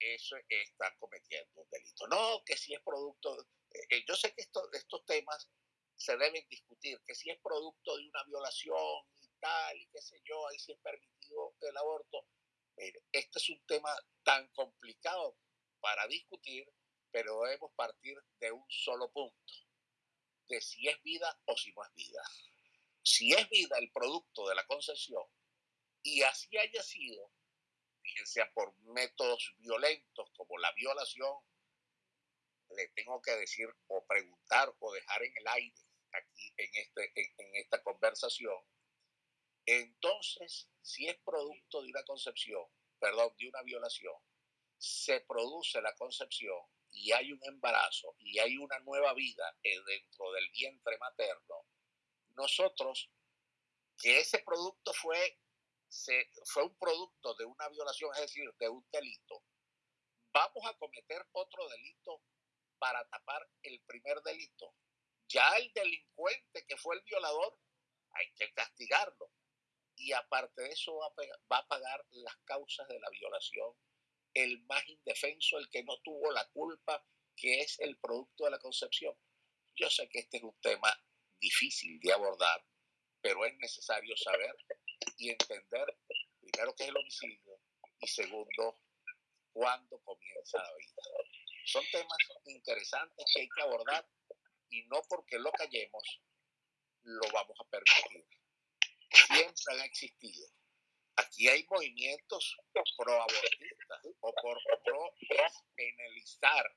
eso está cometiendo un delito. No, que si es producto, eh, eh, yo sé que estos temas se deben discutir, que si es producto de una violación y tal, y qué sé yo, ahí sí es permitido el aborto. Este es un tema tan complicado para discutir, pero debemos partir de un solo punto, de si es vida o si no es vida. Si es vida el producto de la concesión, y así haya sido, sea por métodos violentos como la violación, le tengo que decir o preguntar o dejar en el aire aquí en, este, en, esta conversación, entonces, si es producto de una concepción, perdón, de una violación, se produce la concepción y hay un embarazo y hay una nueva vida dentro del vientre materno, nosotros, que ese producto fue se, fue un producto de una violación, es decir, de un delito, vamos a cometer otro delito para tapar el primer delito. Ya el delincuente que fue el violador, hay que castigarlo. Y aparte de eso va a, pagar las causas de la violación el más indefenso, el que no tuvo la culpa, que es el producto de la concepción. Yo sé que este es un tema difícil de abordar, pero es necesario saber y entender, primero, qué es el homicidio y segundo, cuándo comienza la vida. Son temas interesantes que hay que abordar y no porque lo callemos lo vamos a permitir. Han existido. Aquí hay movimientos pro-abortistas o por pro-despenalizar,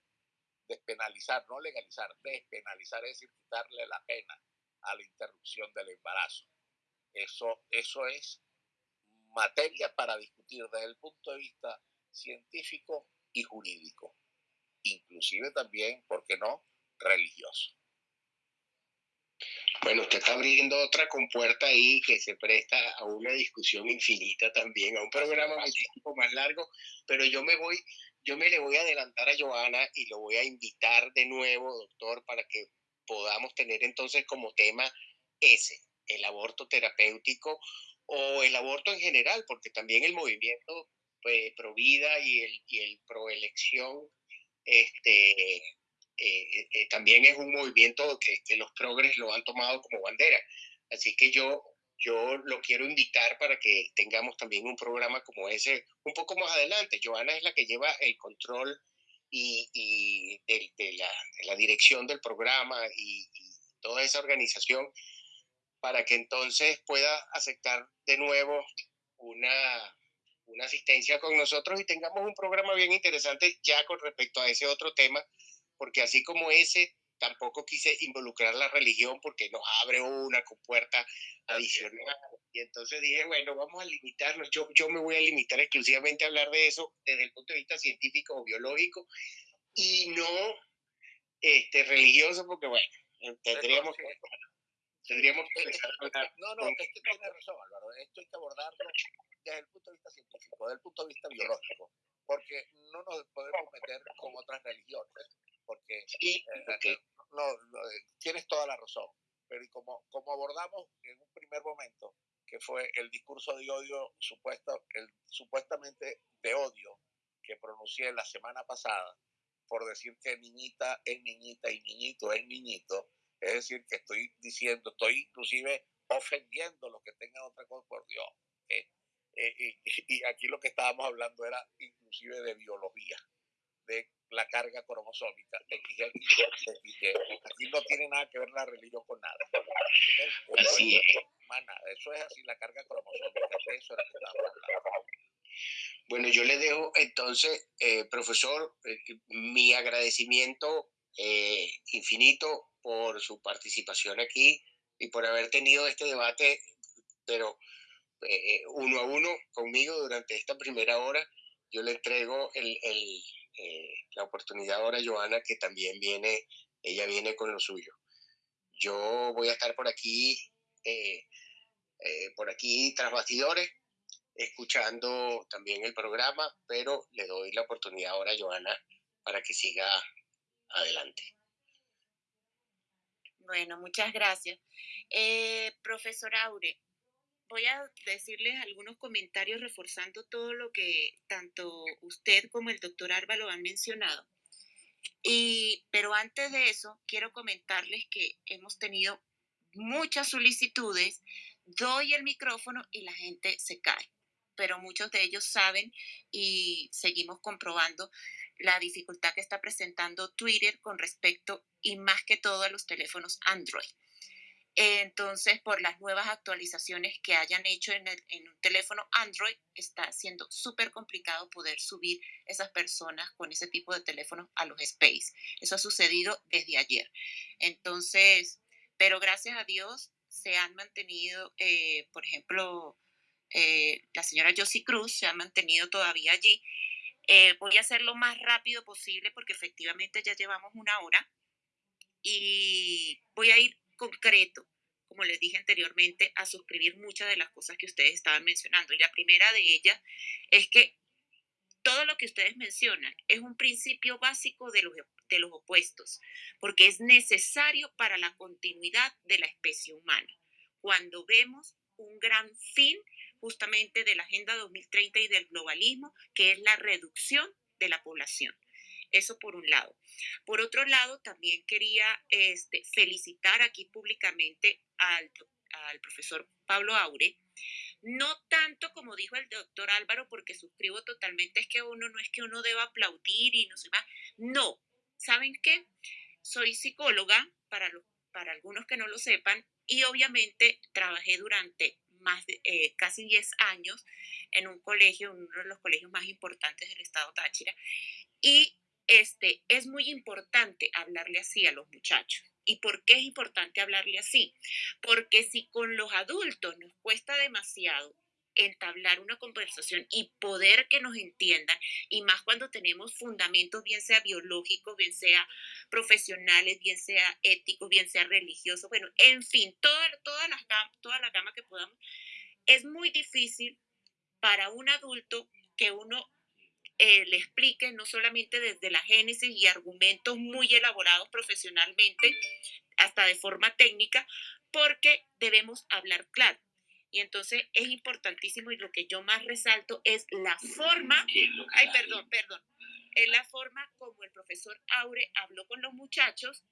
despenalizar, no legalizar, despenalizar, es decir, quitarle la pena a la interrupción del embarazo. Eso, eso es materia para discutir desde el punto de vista científico y jurídico, inclusive también, ¿por qué no?, religioso. Bueno, usted está abriendo otra compuerta ahí que se presta a una discusión infinita también, a un programa muchísimo más largo, pero yo me voy, yo me le voy a adelantar a Joana y lo voy a invitar de nuevo, doctor, para que podamos tener entonces como tema ese, el aborto terapéutico o el aborto en general, porque también el movimiento pues, pro vida y el, y el pro elección este, eh, eh, también es un movimiento que, que, los progres lo han tomado como bandera. Así que yo, yo lo quiero invitar para que tengamos también un programa como ese un poco más adelante. Joana es la que lleva el control y, y de, de, la, de, la, dirección del programa y, y toda esa organización para que entonces pueda aceptar de nuevo una, una asistencia con nosotros y tengamos un programa bien interesante ya con respecto a ese otro tema, porque así como ese, tampoco quise involucrar la religión porque nos abre una compuerta adicional. Y entonces dije, bueno, vamos a limitarnos. Yo, yo me voy a limitar exclusivamente a hablar de eso desde el punto de vista científico o biológico y no este, religioso, porque bueno, tendríamos que, tendríamos que empezar a hablar. No, no, es que tiene razón, Álvaro. Esto hay que abordarlo desde el punto de vista científico, desde el punto de vista biológico, porque no nos podemos meter con otras religiones, porque sí, eh, no, tienes toda la razón. Pero como, como abordamos en un primer momento, que fue el discurso de odio, supuesto, el, supuestamente de odio que pronuncié la semana pasada, por decir que niñita es niñita y niñito es niñito, es decir, que estoy diciendo, estoy inclusive ofendiendo lo que tengan otra cosa, por Dios. Eh, eh, y, aquí lo que estábamos hablando era inclusive de biología, de la carga cromosómica, Aquí no tiene nada que ver la religión con nada. Así es. Eso es así, la carga cromosómica, eso era que hablando. Bueno, yo le dejo entonces, eh, profesor, eh, mi agradecimiento eh, infinito por su participación aquí y por haber tenido este debate, pero uno a uno conmigo durante esta primera hora. Yo le entrego el, el, la oportunidad ahora Joana, que también viene, ella viene con lo suyo. Yo voy a estar por aquí, por aquí tras bastidores, escuchando también el programa, pero le doy la oportunidad ahora a Joana para que siga adelante. Bueno, muchas gracias. Eh, profesor Aure, voy a decirles algunos comentarios reforzando todo lo que tanto usted como el doctor Álvaro han mencionado. Y, pero antes de eso, quiero comentarles que hemos tenido muchas solicitudes, doy el micrófono y la gente se cae pero muchos de ellos saben y seguimos comprobando la dificultad que está presentando Twitter con respecto y más que todo a los teléfonos Android. Entonces, por las nuevas actualizaciones que hayan hecho en, un teléfono Android, está siendo súper complicado poder subir esas personas con ese tipo de teléfonos a los Space. Eso ha sucedido desde ayer. Entonces, pero gracias a Dios se han mantenido, eh, por ejemplo, eh, la señora Josie Cruz se ha mantenido todavía allí. Eh, voy a hacer lo más rápido posible porque efectivamente ya llevamos una hora y voy a ir concreto, como les dije anteriormente, a suscribir muchas de las cosas que ustedes estaban mencionando. Y la primera de ellas es que todo lo que ustedes mencionan es un principio básico de los, de los opuestos, porque es necesario para la continuidad de la especie humana. Cuando vemos un gran fin justamente de la Agenda 2030 y del globalismo, que es la reducción de la población. Eso por un lado. Por otro lado, también quería este, felicitar aquí públicamente al, profesor Pablo Aure, no tanto como dijo el doctor Álvaro, porque suscribo totalmente, es que uno no es que uno deba aplaudir y no sé más. No, ¿saben qué? Soy psicóloga, para, los, para algunos que no lo sepan, y obviamente trabajé durante más eh, casi 10 años en un colegio, uno de los colegios más importantes del estado Táchira. Y este, es muy importante hablarle así a los muchachos. ¿Y por qué es importante hablarle así? Porque si con los adultos nos cuesta demasiado entablar una conversación y poder que nos entiendan, y más cuando tenemos fundamentos, bien sea biológicos, bien sea profesionales, bien sea éticos, bien sea religiosos, bueno, en fin, toda, toda, la, toda la gama que podamos, es muy difícil para un adulto que uno eh, le explique no solamente desde la génesis y argumentos muy elaborados profesionalmente, hasta de forma técnica, porque debemos hablar claro. Y entonces es importantísimo y lo que yo más resalto es la forma, ay, perdón, perdón, es la forma como el profesor Aure habló con los muchachos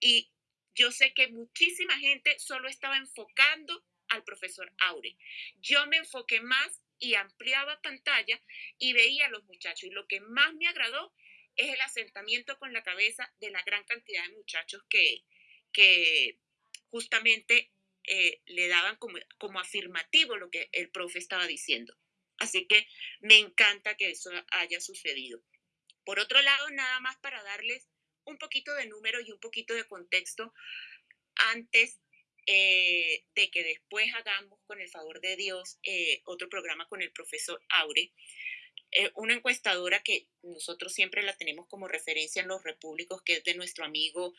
y yo sé que muchísima gente solo estaba enfocando al profesor Aure. Yo me enfoqué más y ampliaba pantalla y veía a los muchachos. Y lo que más me agradó es el asentamiento con la cabeza de la gran cantidad de muchachos que, que justamente eh, le daban como, como afirmativo lo que el profe estaba diciendo. Así que me encanta que eso haya sucedido. Por otro lado, nada más para darles un poquito de número y un poquito de contexto antes eh, de que después hagamos, con el favor de Dios, eh, otro programa con el profesor Aure. Eh, una encuestadora que nosotros siempre la tenemos como referencia en los repúblicos, que es de nuestro amigo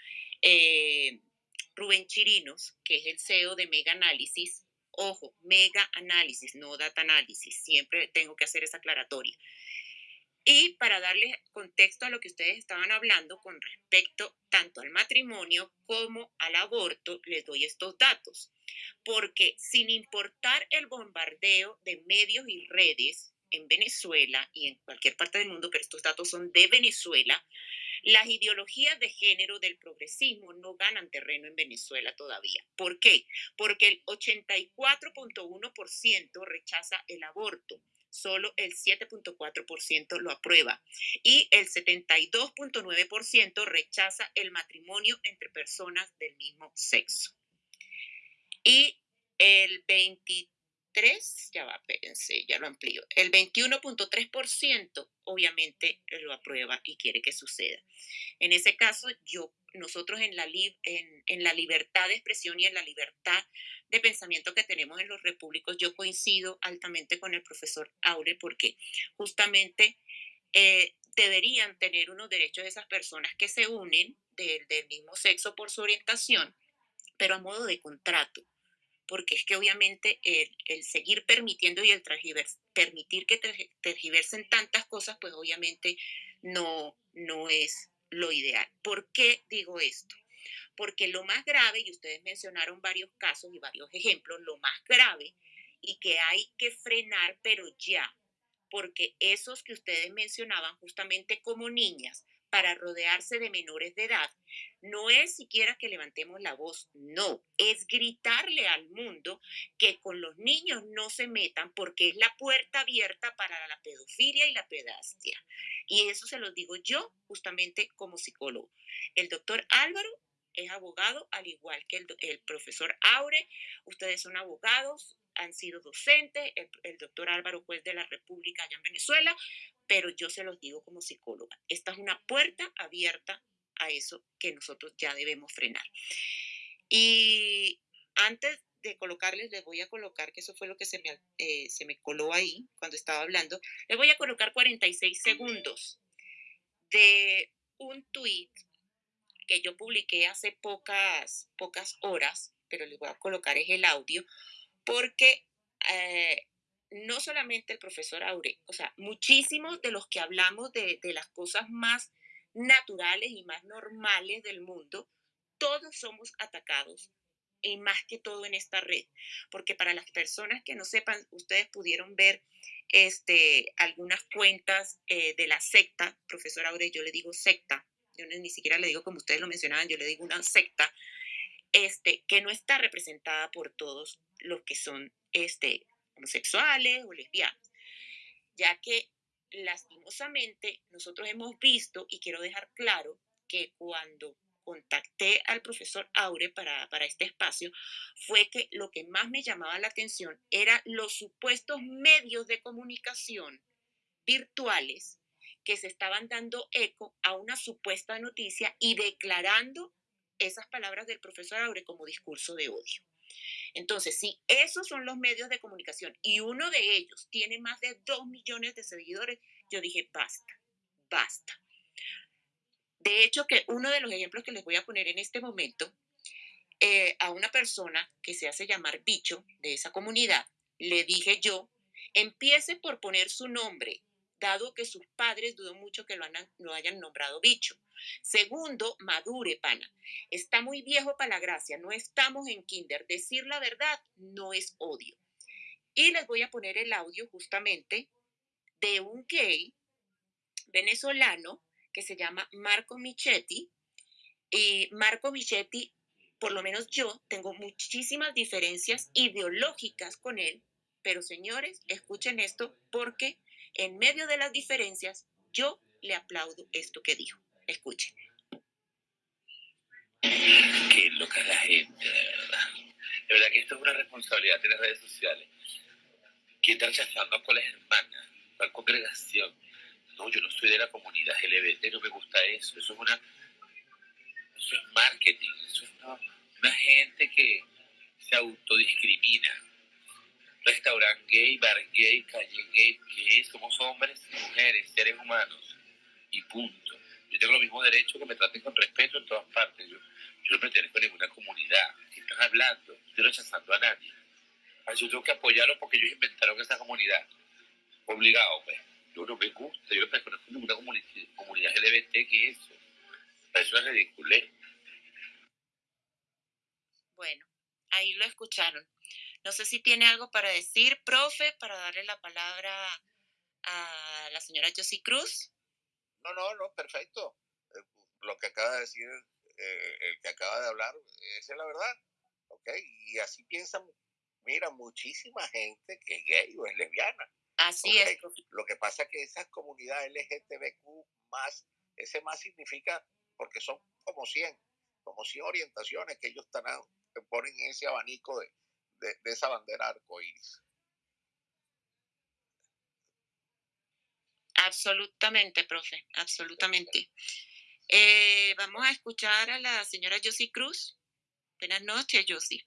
Rubén Chirinos, que es el CEO de Mega Análisis. Ojo, Mega Análisis, no Data Análisis. Siempre tengo que hacer esa aclaratoria. Y para darle contexto a lo que ustedes estaban hablando con respecto tanto al matrimonio como al aborto, les doy estos datos. Porque sin importar el bombardeo de medios y redes en Venezuela y en cualquier parte del mundo, pero estos datos son de Venezuela, las ideologías de género del progresismo no ganan terreno en Venezuela todavía. ¿Por qué? Porque el 84.1% rechaza el aborto, solo el 7.4% lo aprueba y el 72.9% rechaza el matrimonio entre personas del mismo sexo. Y el 23, ya va, pensé, ya lo amplío, el 21.3% obviamente lo aprueba y quiere que suceda. En ese caso, yo, nosotros en la, en, en la libertad de expresión y en la libertad de pensamiento que tenemos en los repúblicos, yo coincido altamente con el profesor Aure porque justamente eh, deberían tener unos derechos esas personas que se unen del, mismo sexo por su orientación, pero a modo de contrato porque es que obviamente el, seguir permitiendo y el permitir que tergiversen tantas cosas, pues obviamente no, no es lo ideal. ¿Por qué digo esto? porque lo más grave, y ustedes mencionaron varios casos y varios ejemplos, lo más grave y que hay que frenar, pero ya, porque esos que ustedes mencionaban justamente como niñas, para rodearse de menores de edad, no es siquiera que levantemos la voz, no, es gritarle al mundo que con los niños no se metan porque es la puerta abierta para la pedofilia y la pedastia. Y eso se lo digo yo justamente como psicólogo. El doctor Álvaro es abogado, al igual que el, profesor Aure. Ustedes son abogados, han sido docentes, el, doctor Álvaro, juez de la República allá en Venezuela, pero yo se los digo como psicóloga. Esta es una puerta abierta a eso que nosotros ya debemos frenar. Y antes de colocarles, les voy a colocar, que eso fue lo que se me, eh, se me coló ahí cuando estaba hablando, les voy a colocar 46 segundos de un tweet que yo publiqué hace pocas, pocas horas, pero les voy a colocar es el audio, porque eh, no solamente el profesor Aure, o sea, muchísimos de los que hablamos de, de las cosas más naturales y más normales del mundo, todos somos atacados y más que todo en esta red, porque para las personas que no sepan, ustedes pudieron ver este, algunas cuentas eh, de la secta, profesor Aure, yo le digo secta, yo ni siquiera le digo como ustedes lo mencionaban, yo le digo una secta, este, que no está representada por todos los que son este, homosexuales o lesbianas, ya que lastimosamente nosotros hemos visto, y quiero dejar claro, que cuando contacté al profesor Aure para, para, este espacio fue que lo que más me llamaba la atención era los supuestos medios de comunicación virtuales que se estaban dando eco a una supuesta noticia y declarando esas palabras del profesor Aure como discurso de odio. Entonces, si esos son los medios de comunicación y uno de ellos tiene más de dos millones de seguidores, yo dije, basta, basta. De hecho, que uno de los ejemplos que les voy a poner en este momento, eh, a una persona que se hace llamar bicho de esa comunidad, le dije yo, empiece por poner su nombre dado que sus padres dudo mucho que lo, lo hayan nombrado bicho. Segundo, madure, pana. Está muy viejo para la gracia, no estamos en kinder. Decir la verdad no es odio. Y les voy a poner el audio justamente de un gay venezolano que se llama Marco Michetti. Y Marco Michetti, por lo menos yo, tengo muchísimas diferencias ideológicas con él, pero señores, escuchen esto porque en medio de las diferencias, yo le aplaudo esto que dijo. Escuchen. Qué loca la gente, de verdad. De verdad que esto es una responsabilidad de las redes sociales. ¿Quién está rechazando a cuáles hermanas? ¿Cuál congregación? No, yo no soy de la comunidad LGBT, no me gusta eso. Eso es una Eso es marketing, eso es una gente que se autodiscrimina. Restaurante gay, bar gay, calle gay, que somos hombres mujeres, seres humanos, y punto. Yo tengo los mismos derechos que me traten con respeto en todas partes. Yo, yo no pertenezco a ninguna comunidad. ¿Qué están hablando? Estoy rechazando a nadie. yo tengo que apoyarlos porque ellos inventaron esa comunidad. Obligado, pues. Yo no me gusta, yo no pertenezco a ninguna comunidad LGBT que eso. Eso es ridículo. Bueno, ahí lo escucharon. No sé si tiene algo para decir, profe, para darle la palabra a la señora Josie Cruz. No, no, no, perfecto. Eh, lo que acaba de decir eh, el que acaba de hablar, esa es la verdad. ¿Ok? Y así piensan, mira, muchísima gente que es gay o es lesbiana. Así es. Lo que pasa es que esas comunidades LGTBQ más, ese más significa, porque son como 100, como 100 orientaciones que ellos están, ponen en ese abanico de, de, esa bandera arcoíris. Absolutamente, profe, absolutamente. Eh, vamos a escuchar a la señora Josie Cruz. Buenas noches, Josie.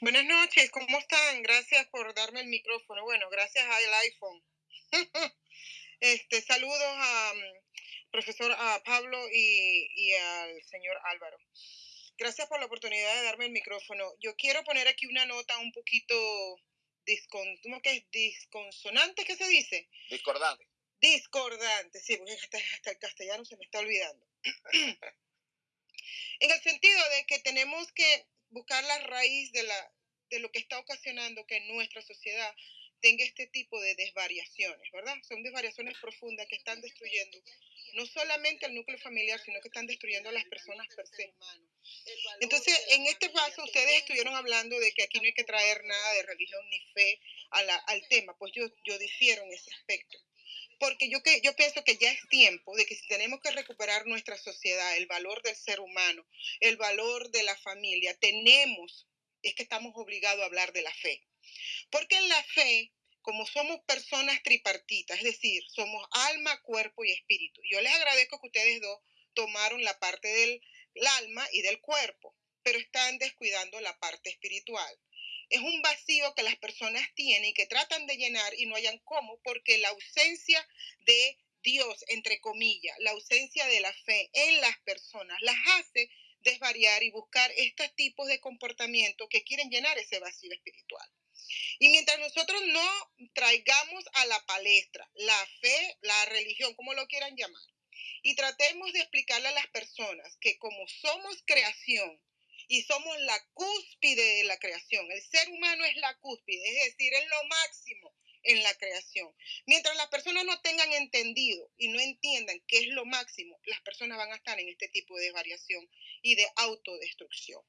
Buenas noches, ¿cómo están? Gracias por darme el micrófono. Bueno, gracias al iPhone. este, saludos a mm, profesor a Pablo y, y al señor Álvaro. Gracias por la oportunidad de darme el micrófono. Yo quiero poner aquí una nota un poquito discon, ¿cómo que es? disconsonante, ¿qué se dice? Discordante. Discordante, sí, porque hasta, el castellano se me está olvidando. en el sentido de que tenemos que buscar la raíz de, la, de lo que está ocasionando que nuestra sociedad tenga este tipo de desvariaciones, ¿verdad? Son desvariaciones profundas que están destruyendo no solamente el núcleo familiar, sino que están destruyendo a las personas per se. Entonces, en este paso, ustedes estuvieron hablando de que aquí no hay que traer nada de religión ni fe al tema, pues yo, yo difiero en ese aspecto. Porque yo, que, yo pienso que ya es tiempo de que si tenemos que recuperar nuestra sociedad, el valor del ser humano, el valor de la familia, tenemos, es que estamos obligados a hablar de la fe. Porque en la fe como somos personas tripartitas, es decir, somos alma, cuerpo y espíritu. Yo les agradezco que ustedes dos tomaron la parte del alma y del cuerpo, pero están descuidando la parte espiritual. Es un vacío que las personas tienen y que tratan de llenar y no hayan cómo porque la ausencia de Dios, entre comillas, la ausencia de la fe en las personas las hace desvariar y buscar estos tipos de comportamientos que quieren llenar ese vacío espiritual. Y mientras nosotros no traigamos a la palestra la fe, la religión, como lo quieran llamar, y tratemos de explicarle a las personas que como somos creación y somos la cúspide de la creación, el ser humano es la cúspide, es decir, es lo máximo en la creación. Mientras las personas no tengan entendido y no entiendan qué es lo máximo, las personas van a estar en este tipo de variación y de autodestrucción.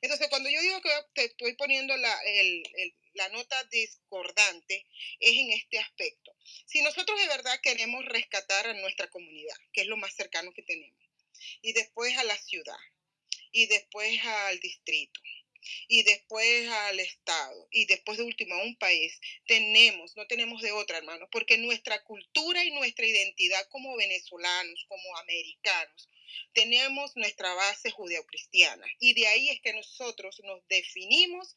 Entonces, cuando yo digo que te estoy poniendo la, la nota discordante, es en este aspecto. Si nosotros de verdad queremos rescatar a nuestra comunidad, que es lo más cercano que tenemos, y después a la ciudad, y después al distrito, y después al Estado y después de último a un país, tenemos, no tenemos de otra, hermanos, porque nuestra cultura y nuestra identidad como venezolanos, como americanos, tenemos nuestra base judeocristiana y de ahí es que nosotros nos definimos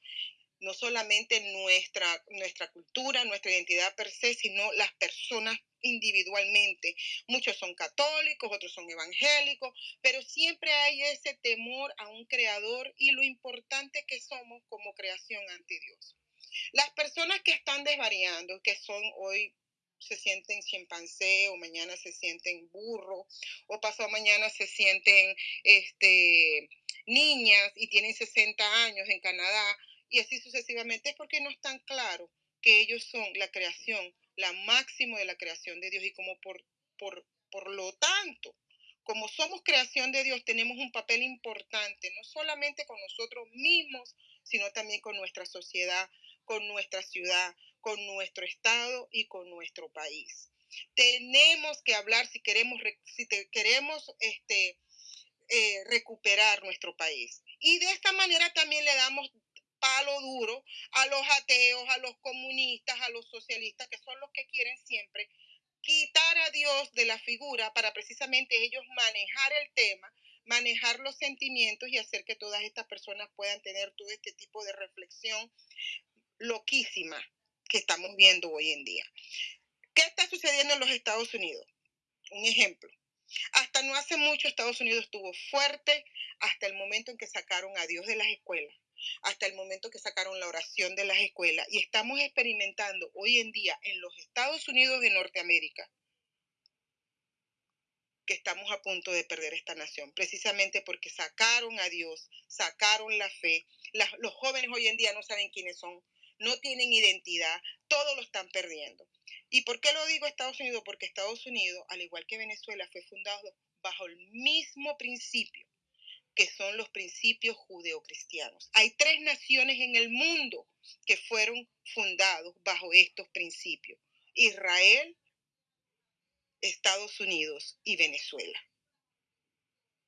no solamente nuestra, nuestra cultura, nuestra identidad per se, sino las personas individualmente. Muchos son católicos, otros son evangélicos, pero siempre hay ese temor a un creador y lo importante que somos como creación ante Dios. Las personas que están desvariando, que son hoy se sienten chimpancé o mañana se sienten burro o pasado mañana se sienten este, niñas y tienen 60 años en Canadá y así sucesivamente es porque no están claros que ellos son la creación la máximo de la creación de Dios y como por, por, por lo tanto, como somos creación de Dios, tenemos un papel importante, no solamente con nosotros mismos, sino también con nuestra sociedad, con nuestra ciudad, con nuestro estado y con nuestro país. Tenemos que hablar si queremos, si queremos este, eh, recuperar nuestro país. Y de esta manera también le damos palo duro a los ateos, a los comunistas, a los socialistas, que son los que quieren siempre quitar a Dios de la figura para precisamente ellos manejar el tema, manejar los sentimientos y hacer que todas estas personas puedan tener todo este tipo de reflexión loquísima que estamos viendo hoy en día. ¿Qué está sucediendo en los Estados Unidos? Un ejemplo. Hasta no hace mucho Estados Unidos estuvo fuerte hasta el momento en que sacaron a Dios de las escuelas, hasta el momento que sacaron la oración de las escuelas. Y estamos experimentando hoy en día en los Estados Unidos de Norteamérica que estamos a punto de perder esta nación, precisamente porque sacaron a Dios, sacaron la fe. los jóvenes hoy en día no saben quiénes son, no tienen identidad, todo lo están perdiendo. ¿Y por qué lo digo Estados Unidos? Porque Estados Unidos, al igual que Venezuela, fue fundado bajo el mismo principio, que son los principios judeocristianos. Hay tres naciones en el mundo que fueron fundados bajo estos principios. Israel, Estados Unidos y Venezuela.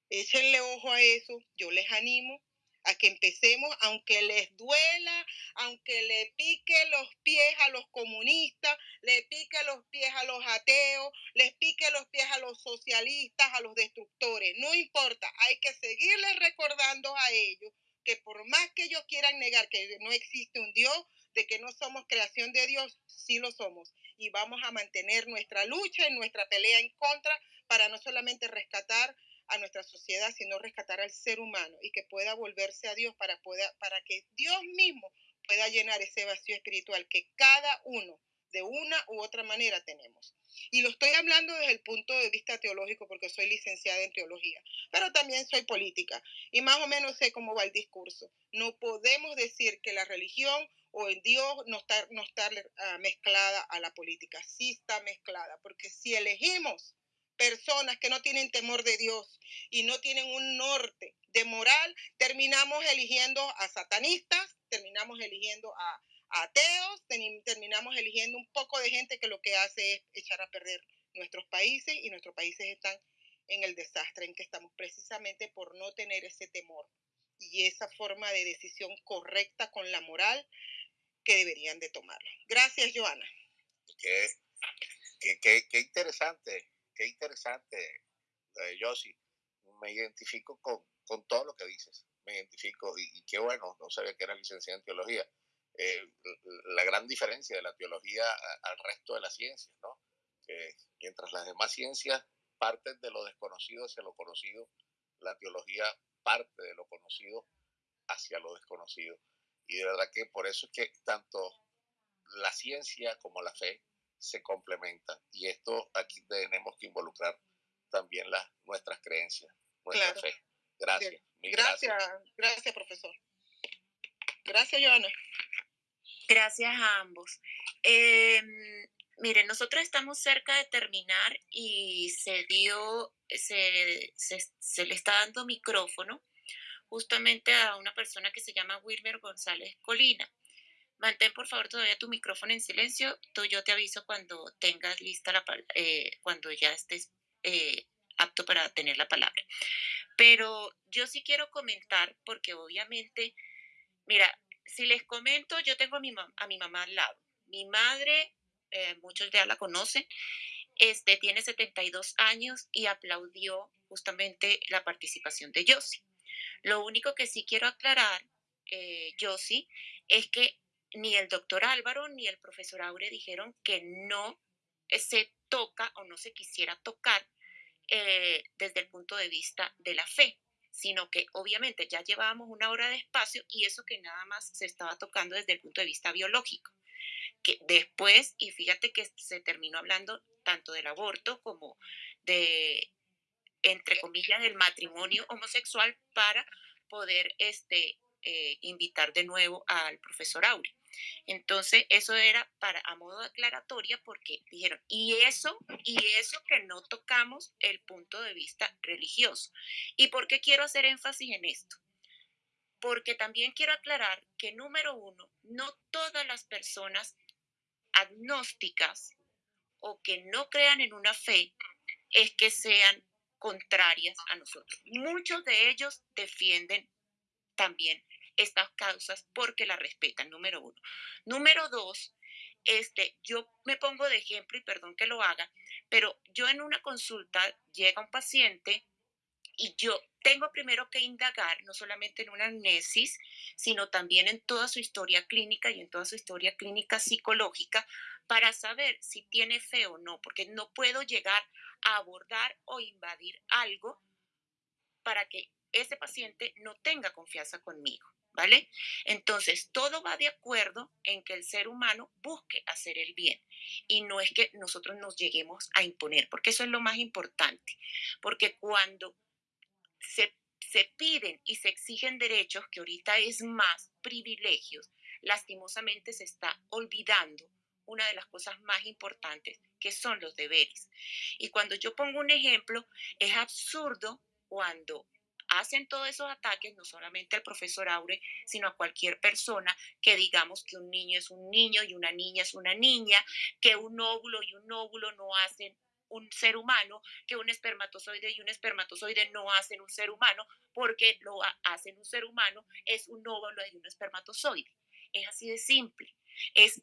Échenle ojo a eso, yo les animo a que empecemos, aunque les duela, aunque le pique los pies a los comunistas, le pique los pies a los ateos, les pique los pies a los socialistas, a los destructores, no importa, hay que seguirles recordando a ellos que por más que ellos quieran negar que no existe un Dios, de que no somos creación de Dios, sí lo somos. Y vamos a mantener nuestra lucha y nuestra pelea en contra para no solamente rescatar a nuestra sociedad, sino rescatar al ser humano y que pueda volverse a Dios para, para que Dios mismo pueda llenar ese vacío espiritual que cada uno de una u otra manera tenemos. Y lo estoy hablando desde el punto de vista teológico porque soy licenciada en teología, pero también soy política y más o menos sé cómo va el discurso. No podemos decir que la religión o el Dios no está, no está ah, mezclada a la política, sí está mezclada, porque si elegimos personas que no tienen temor de Dios y no tienen un norte de moral, terminamos eligiendo a satanistas, terminamos eligiendo a, ateos, terminamos eligiendo un poco de gente que lo que hace es echar a perder nuestros países y nuestros países están en el desastre en que estamos precisamente por no tener ese temor y esa forma de decisión correcta con la moral que deberían de tomarlo. Gracias, Joana. Qué, qué, qué interesante qué interesante, eh, Yossi. Me identifico con, con, todo lo que dices. Me identifico y, qué bueno, no sabía que era licenciada en teología. Eh, la gran diferencia de la teología al resto de las ciencias, ¿no? Mientras las demás ciencias parten de lo desconocido hacia lo conocido, la teología parte de lo conocido hacia lo desconocido. Y de verdad que por eso es que tanto la ciencia como la fe se complementan. Y esto aquí tenemos que involucrar también las, nuestras creencias, nuestra fe. Gracias, gracias. Gracias, profesor. Gracias, Joana. Gracias a ambos. Em, miren, nosotros estamos cerca de terminar y se dio, se, se, se, le está dando micrófono justamente a una persona que se llama Wilmer González Colina. Mantén por favor todavía tu micrófono en silencio. Tú, yo te aviso cuando tengas lista la eh, cuando ya estés eh, apto para tener la palabra. Pero yo sí quiero comentar porque obviamente, mira, si les comento, yo tengo a mi, a mi mamá al lado. Mi madre, eh, muchos ya la conocen, este, tiene 72 años y aplaudió justamente la participación de Yossi. Lo único que sí quiero aclarar, eh, es que ni el doctor Álvaro ni el profesor Aure dijeron que no se toca o no se quisiera tocar eh, desde el punto de vista de la fe, sino que obviamente ya llevábamos una hora de espacio y eso que nada más se estaba tocando desde el punto de vista biológico. Que después, y fíjate que se terminó hablando tanto del aborto como de, entre comillas, del matrimonio homosexual para poder este, eh, invitar de nuevo al profesor Auri. Entonces, eso era para a modo de aclaratoria porque dijeron, y eso, y eso que no tocamos el punto de vista religioso. ¿Y por qué quiero hacer énfasis en esto? Porque también quiero aclarar que, número uno, no todas las personas agnósticas o que no crean en una fe es que sean contrarias a nosotros. Muchos de ellos defienden también estas causas porque la respetan, número uno. Número dos, este, yo me pongo de ejemplo y perdón que lo haga, pero yo en una consulta llega un paciente y yo tengo primero que indagar no solamente en una amnesis, sino también en toda su historia clínica y en toda su historia clínica psicológica para saber si tiene fe o no, porque no puedo llegar a abordar o invadir algo para que ese paciente no tenga confianza conmigo. ¿vale? Entonces, todo va de acuerdo en que el ser humano busque hacer el bien y no es que nosotros nos lleguemos a imponer, porque eso es lo más importante, porque cuando se, se piden y se exigen derechos, que ahorita es más privilegios, lastimosamente se está olvidando una de las cosas más importantes, que son los deberes. Y cuando yo pongo un ejemplo, es absurdo cuando hacen todos esos ataques, no solamente al profesor Aure, sino a cualquier persona que digamos que un niño es un niño y una niña es una niña, que un óvulo y un óvulo no hacen un ser humano, que un espermatozoide y un espermatozoide no hacen un ser humano, porque lo hacen un ser humano es un óvulo y un espermatozoide. Es así de simple. Es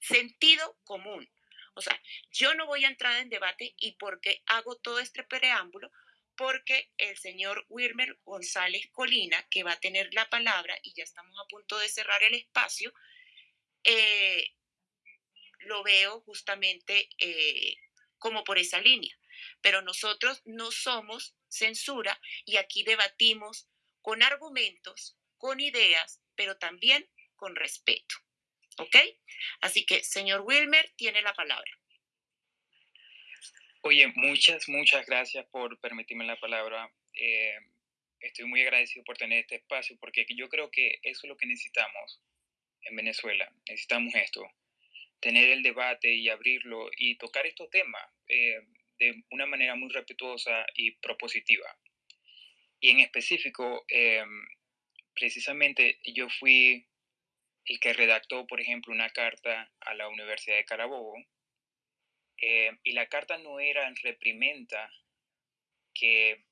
sentido común. O sea, yo no voy a entrar en debate y por qué hago todo este preámbulo, porque el señor Wilmer González Colina, que va a tener la palabra, y ya estamos a punto de cerrar el espacio, eh, lo veo justamente eh, como por esa línea. Pero nosotros no somos censura y aquí debatimos con argumentos, con ideas, pero también con respeto. ¿Ok? Así que, señor Wilmer, tiene la palabra. Oye, muchas, muchas gracias por permitirme la palabra. Eh, estoy muy agradecido por tener este espacio porque yo creo que eso es lo que necesitamos en Venezuela. Necesitamos esto, tener el debate y abrirlo y tocar estos temas eh, de una manera muy respetuosa y propositiva. Y en específico, eh, precisamente yo fui el que redactó, por ejemplo, una carta a la Universidad de Carabobo eh, y la carta no era en reprimenda, que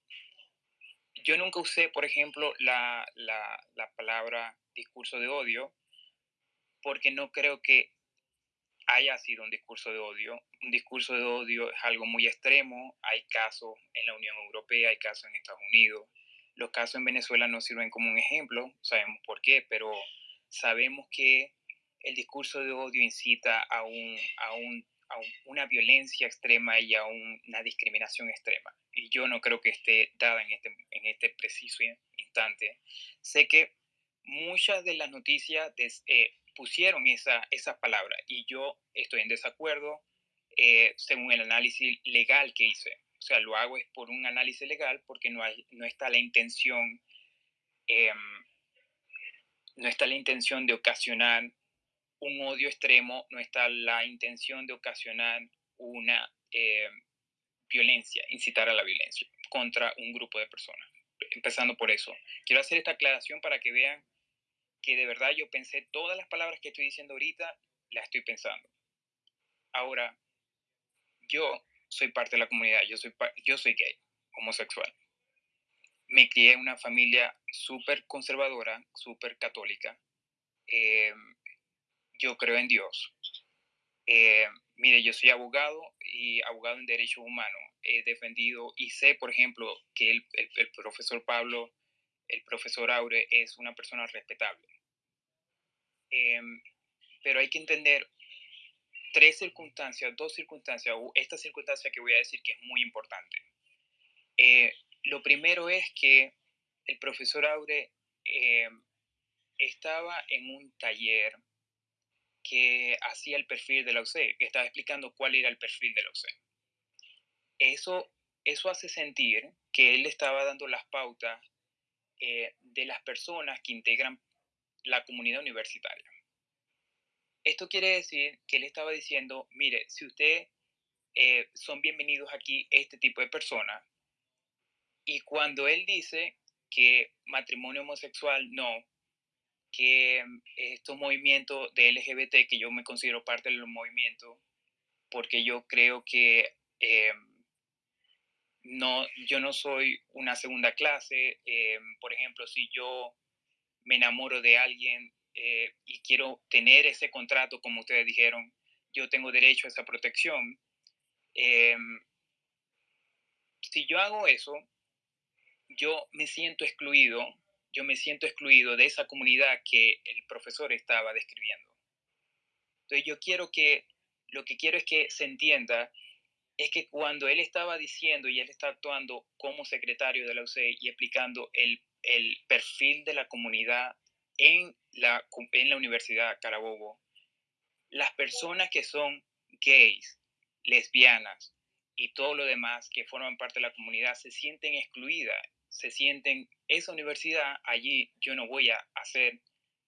yo nunca usé, por ejemplo, la, la, la palabra discurso de odio, porque no creo que haya sido un discurso de odio. Un discurso de odio es algo muy extremo. Hay casos en la Unión Europea, hay casos en Estados Unidos. Los casos en Venezuela no sirven como un ejemplo, sabemos por qué, pero sabemos que el discurso de odio incita a un, a un una violencia extrema y a una discriminación extrema. Y yo no creo que esté dada en este, en este preciso instante. Sé que muchas de las noticias eh, pusieron esa, esa palabra y yo estoy en desacuerdo eh, según el análisis legal que hice. O sea, lo hago es por un análisis legal porque no, no está la intención, em, no está la intención de ocasionar un odio extremo, no está la intención de ocasionar una eh, violencia, incitar a la violencia contra un grupo de personas. Empezando por eso. Quiero hacer esta aclaración para que vean que de verdad yo pensé todas las palabras que estoy diciendo ahorita, las estoy pensando. Ahora, yo soy parte de la comunidad, yo soy, yo soy gay, homosexual. Me crié en una familia súper conservadora, súper católica. Eh, yo creo en Dios. Eh, mire, yo soy abogado y abogado en derechos humanos. He defendido y sé, por ejemplo, que el, el, profesor Pablo, el profesor Aure, es una persona respetable. Em, pero hay que entender tres circunstancias, dos circunstancias, esta circunstancia que voy a decir que es muy importante. Eh, lo primero es que el profesor Aure em, estaba en un taller que hacía el perfil de la UC, que estaba explicando cuál era el perfil de la UC. Eso, eso hace sentir que él estaba dando las pautas eh, de las personas que integran la comunidad universitaria. Esto quiere decir que él estaba diciendo, mire, si ustedes eh, son bienvenidos aquí este tipo de personas, y cuando él dice que matrimonio homosexual no, que mm, estos movimientos de LGBT, que yo me considero parte del movimiento, porque yo creo que eh, no, yo no soy una segunda clase. Eh, por ejemplo, si yo me enamoro de alguien eh, y quiero tener ese contrato, como ustedes dijeron, yo tengo derecho a esa protección. Em, si yo hago eso, yo me siento excluido, yo me siento excluido de esa comunidad que el profesor estaba describiendo. Entonces yo quiero que, lo que quiero es que se entienda es que cuando él estaba diciendo y él está actuando como secretario de la UCE y explicando el, el perfil de la comunidad en la, en la Universidad Carabobo, las personas que son gays, lesbianas y todo lo demás que forman parte de la comunidad se sienten excluidas, se sienten, esa universidad, allí yo no voy a hacer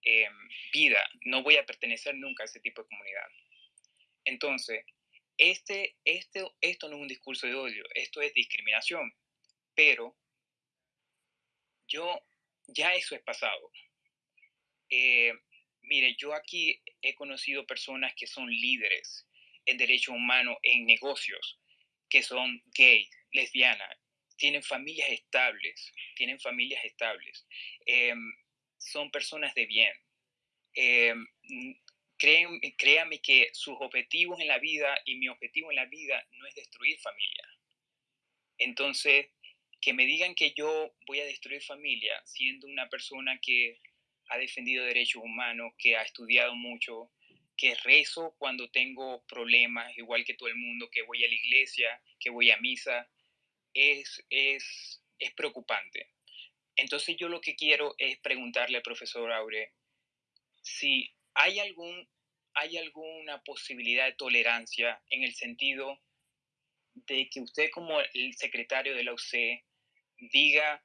em, vida, no voy a pertenecer nunca a ese tipo de comunidad. Entonces, este, este, esto no es un discurso de odio, esto es discriminación, pero yo, ya eso es pasado. Eh, mire, yo aquí he conocido personas que son líderes en derechos humanos, en negocios, que son gays, lesbianas, tienen familias estables, tienen familias estables, em, son personas de bien. Eh, créanme que sus objetivos en la vida y mi objetivo en la vida no es destruir familia. Entonces, que me digan que yo voy a destruir familia siendo una persona que ha defendido derechos humanos, que ha estudiado mucho, que rezo cuando tengo problemas, igual que todo el mundo, que voy a la iglesia, que voy a misa, es, es, es preocupante. Entonces yo lo que quiero es preguntarle al profesor Aure si hay, algún, hay alguna posibilidad de tolerancia en el sentido de que usted como el secretario de la UC diga,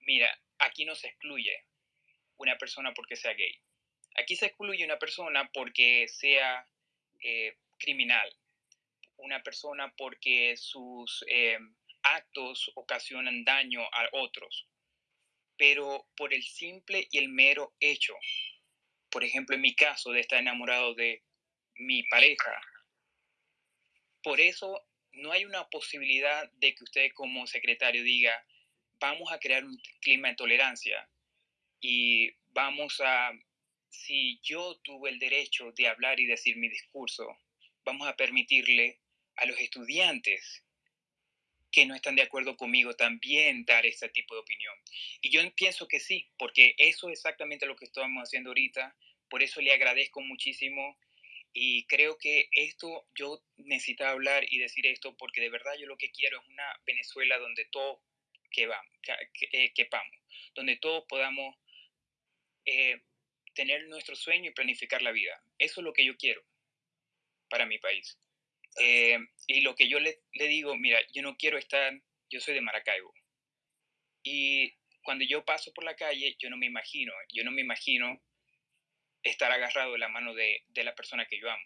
mira, aquí no se excluye una persona porque sea gay. Aquí se excluye una persona porque sea eh, criminal, una persona porque sus eh, actos ocasionan daño a otros, pero por el simple y el mero hecho, por ejemplo, en mi caso de estar enamorado de mi pareja, por eso no hay una posibilidad de que usted como secretario diga, vamos a crear un clima de tolerancia y vamos a, si yo tuve el derecho de hablar y decir mi discurso, vamos a permitirle a los estudiantes que no están de acuerdo conmigo también dar ese tipo de opinión. Y yo pienso que sí, porque eso es exactamente lo que estamos haciendo ahorita. Por eso le agradezco muchísimo y creo que esto, yo necesito hablar y decir esto porque de verdad yo lo que quiero es una Venezuela donde todos eh, quepamos, donde todos podamos eh, tener nuestro sueño y planificar la vida. Eso es lo que yo quiero para mi país. Eh, y lo que yo le, le, digo, mira, yo no quiero estar, yo soy de Maracaibo. Y cuando yo paso por la calle, yo no me imagino, yo no me imagino estar agarrado de la mano de, de la persona que yo amo.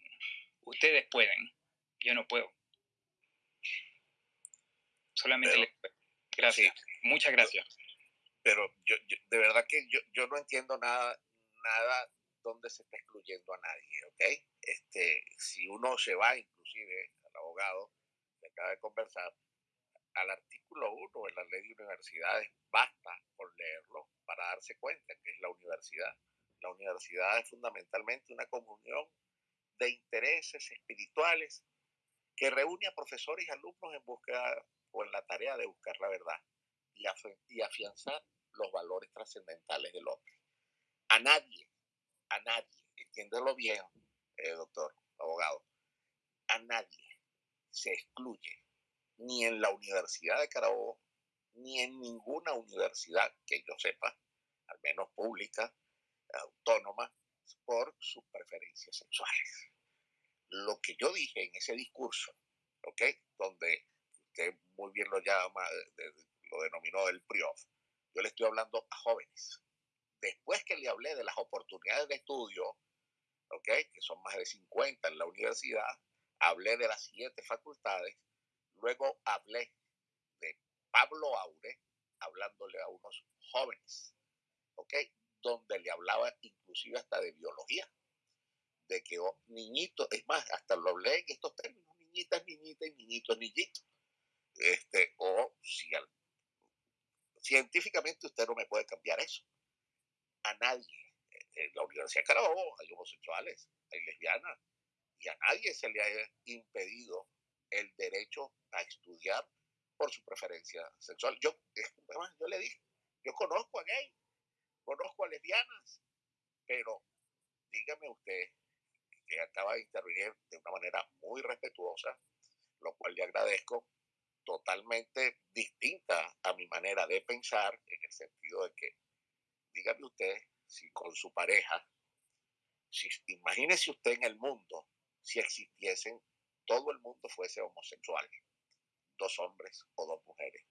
Ustedes pueden, yo no puedo. Solamente les... Gracias. Muchas gracias. Pero yo, de verdad que yo, yo no entiendo nada, nada donde se está excluyendo a nadie, ¿ok? Este, si uno se va, inclusive al abogado que acaba de conversar, al artículo 1 de la ley de universidades, basta con leerlo para darse cuenta que es la universidad. La universidad es fundamentalmente una comunión de intereses espirituales que reúne a profesores y alumnos en búsqueda o en la tarea de buscar la verdad y, afianzar los valores trascendentales del hombre. A nadie a nadie, entiéndelo bien, eh, doctor, abogado, a nadie se excluye, ni en la Universidad de Carabobo, ni en ninguna universidad que yo sepa, al menos pública, autónoma, por sus preferencias sexuales. Lo que yo dije en ese discurso, ¿ok? Donde usted muy bien lo llama, lo denominó el PRIOF, yo le estoy hablando a jóvenes, después que le hablé de las oportunidades de estudio, que son más de 50 en la universidad, hablé de las siete facultades, luego hablé de Pablo Aure, hablándole a unos jóvenes, donde le hablaba inclusive hasta de biología, de que oh, es más, hasta lo hablé en estos términos, niñitas, niñitas y niñitos, niñitos. Este, o si científicamente usted no me puede cambiar eso a nadie en la Universidad de Carabobo hay homosexuales, hay lesbianas, y a nadie se le ha impedido el derecho a estudiar por su preferencia sexual. Yo, yo le dije, yo conozco a gay, conozco a lesbianas, pero dígame usted que acaba de intervenir de una manera muy respetuosa, lo cual le agradezco, totalmente distinta a mi manera de pensar, en el sentido de que, dígame usted, si con su pareja, si, imagínese usted en el mundo, si existiesen, todo el mundo fuese homosexual, dos hombres o dos mujeres.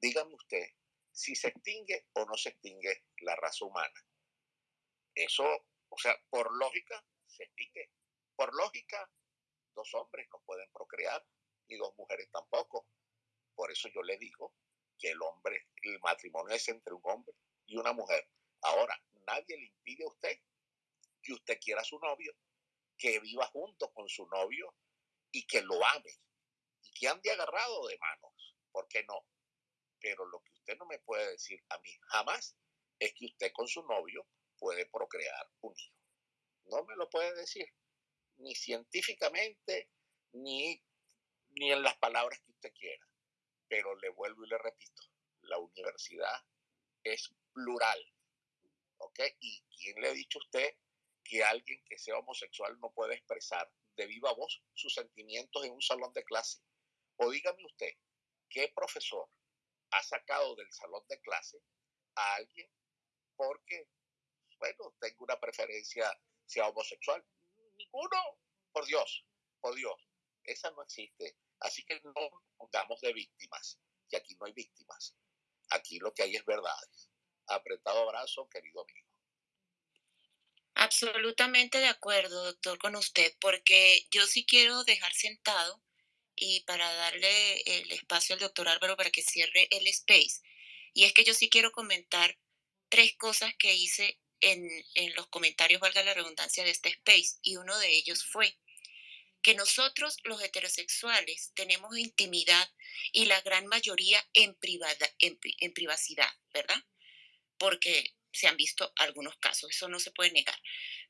Dígame usted si se extingue o no se extingue la raza humana. Eso, o sea, por lógica, se extingue. Por lógica, dos hombres no pueden procrear y dos mujeres tampoco. Por eso yo le digo que el hombre, el matrimonio es entre un hombre y una mujer. Ahora, nadie le impide a usted que usted quiera a su novio, que viva junto con su novio y que lo ame y que ande agarrado de manos. ¿Por qué no? Pero lo que usted no me puede decir a mí jamás es que usted con su novio puede procrear un hijo. No me lo puede decir, ni científicamente, ni, ni en las palabras que usted quiera. Pero le vuelvo y le repito, la universidad es plural. ¿Ok? ¿Y quién le ha dicho a usted que alguien que sea homosexual no puede expresar de viva voz sus sentimientos en un salón de clase? O dígame usted, ¿qué profesor ha sacado del salón de clase a alguien porque, bueno, tengo una preferencia sea homosexual? Ninguno, por Dios, por Dios, esa no existe. Así que no pongamos de víctimas, que aquí no hay víctimas. Aquí lo que hay es verdades. Apretado abrazo, querido amigo. Absolutamente de acuerdo, doctor, con usted, porque yo sí quiero dejar sentado y para darle el espacio al doctor Álvaro para que cierre el space. Y es que yo sí quiero comentar tres cosas que hice en, en los comentarios, valga la redundancia, de este space. Y uno de ellos fue que nosotros los heterosexuales tenemos intimidad y la gran mayoría en, privada, en, en privacidad, ¿verdad? Porque se han visto algunos casos, eso no se puede negar.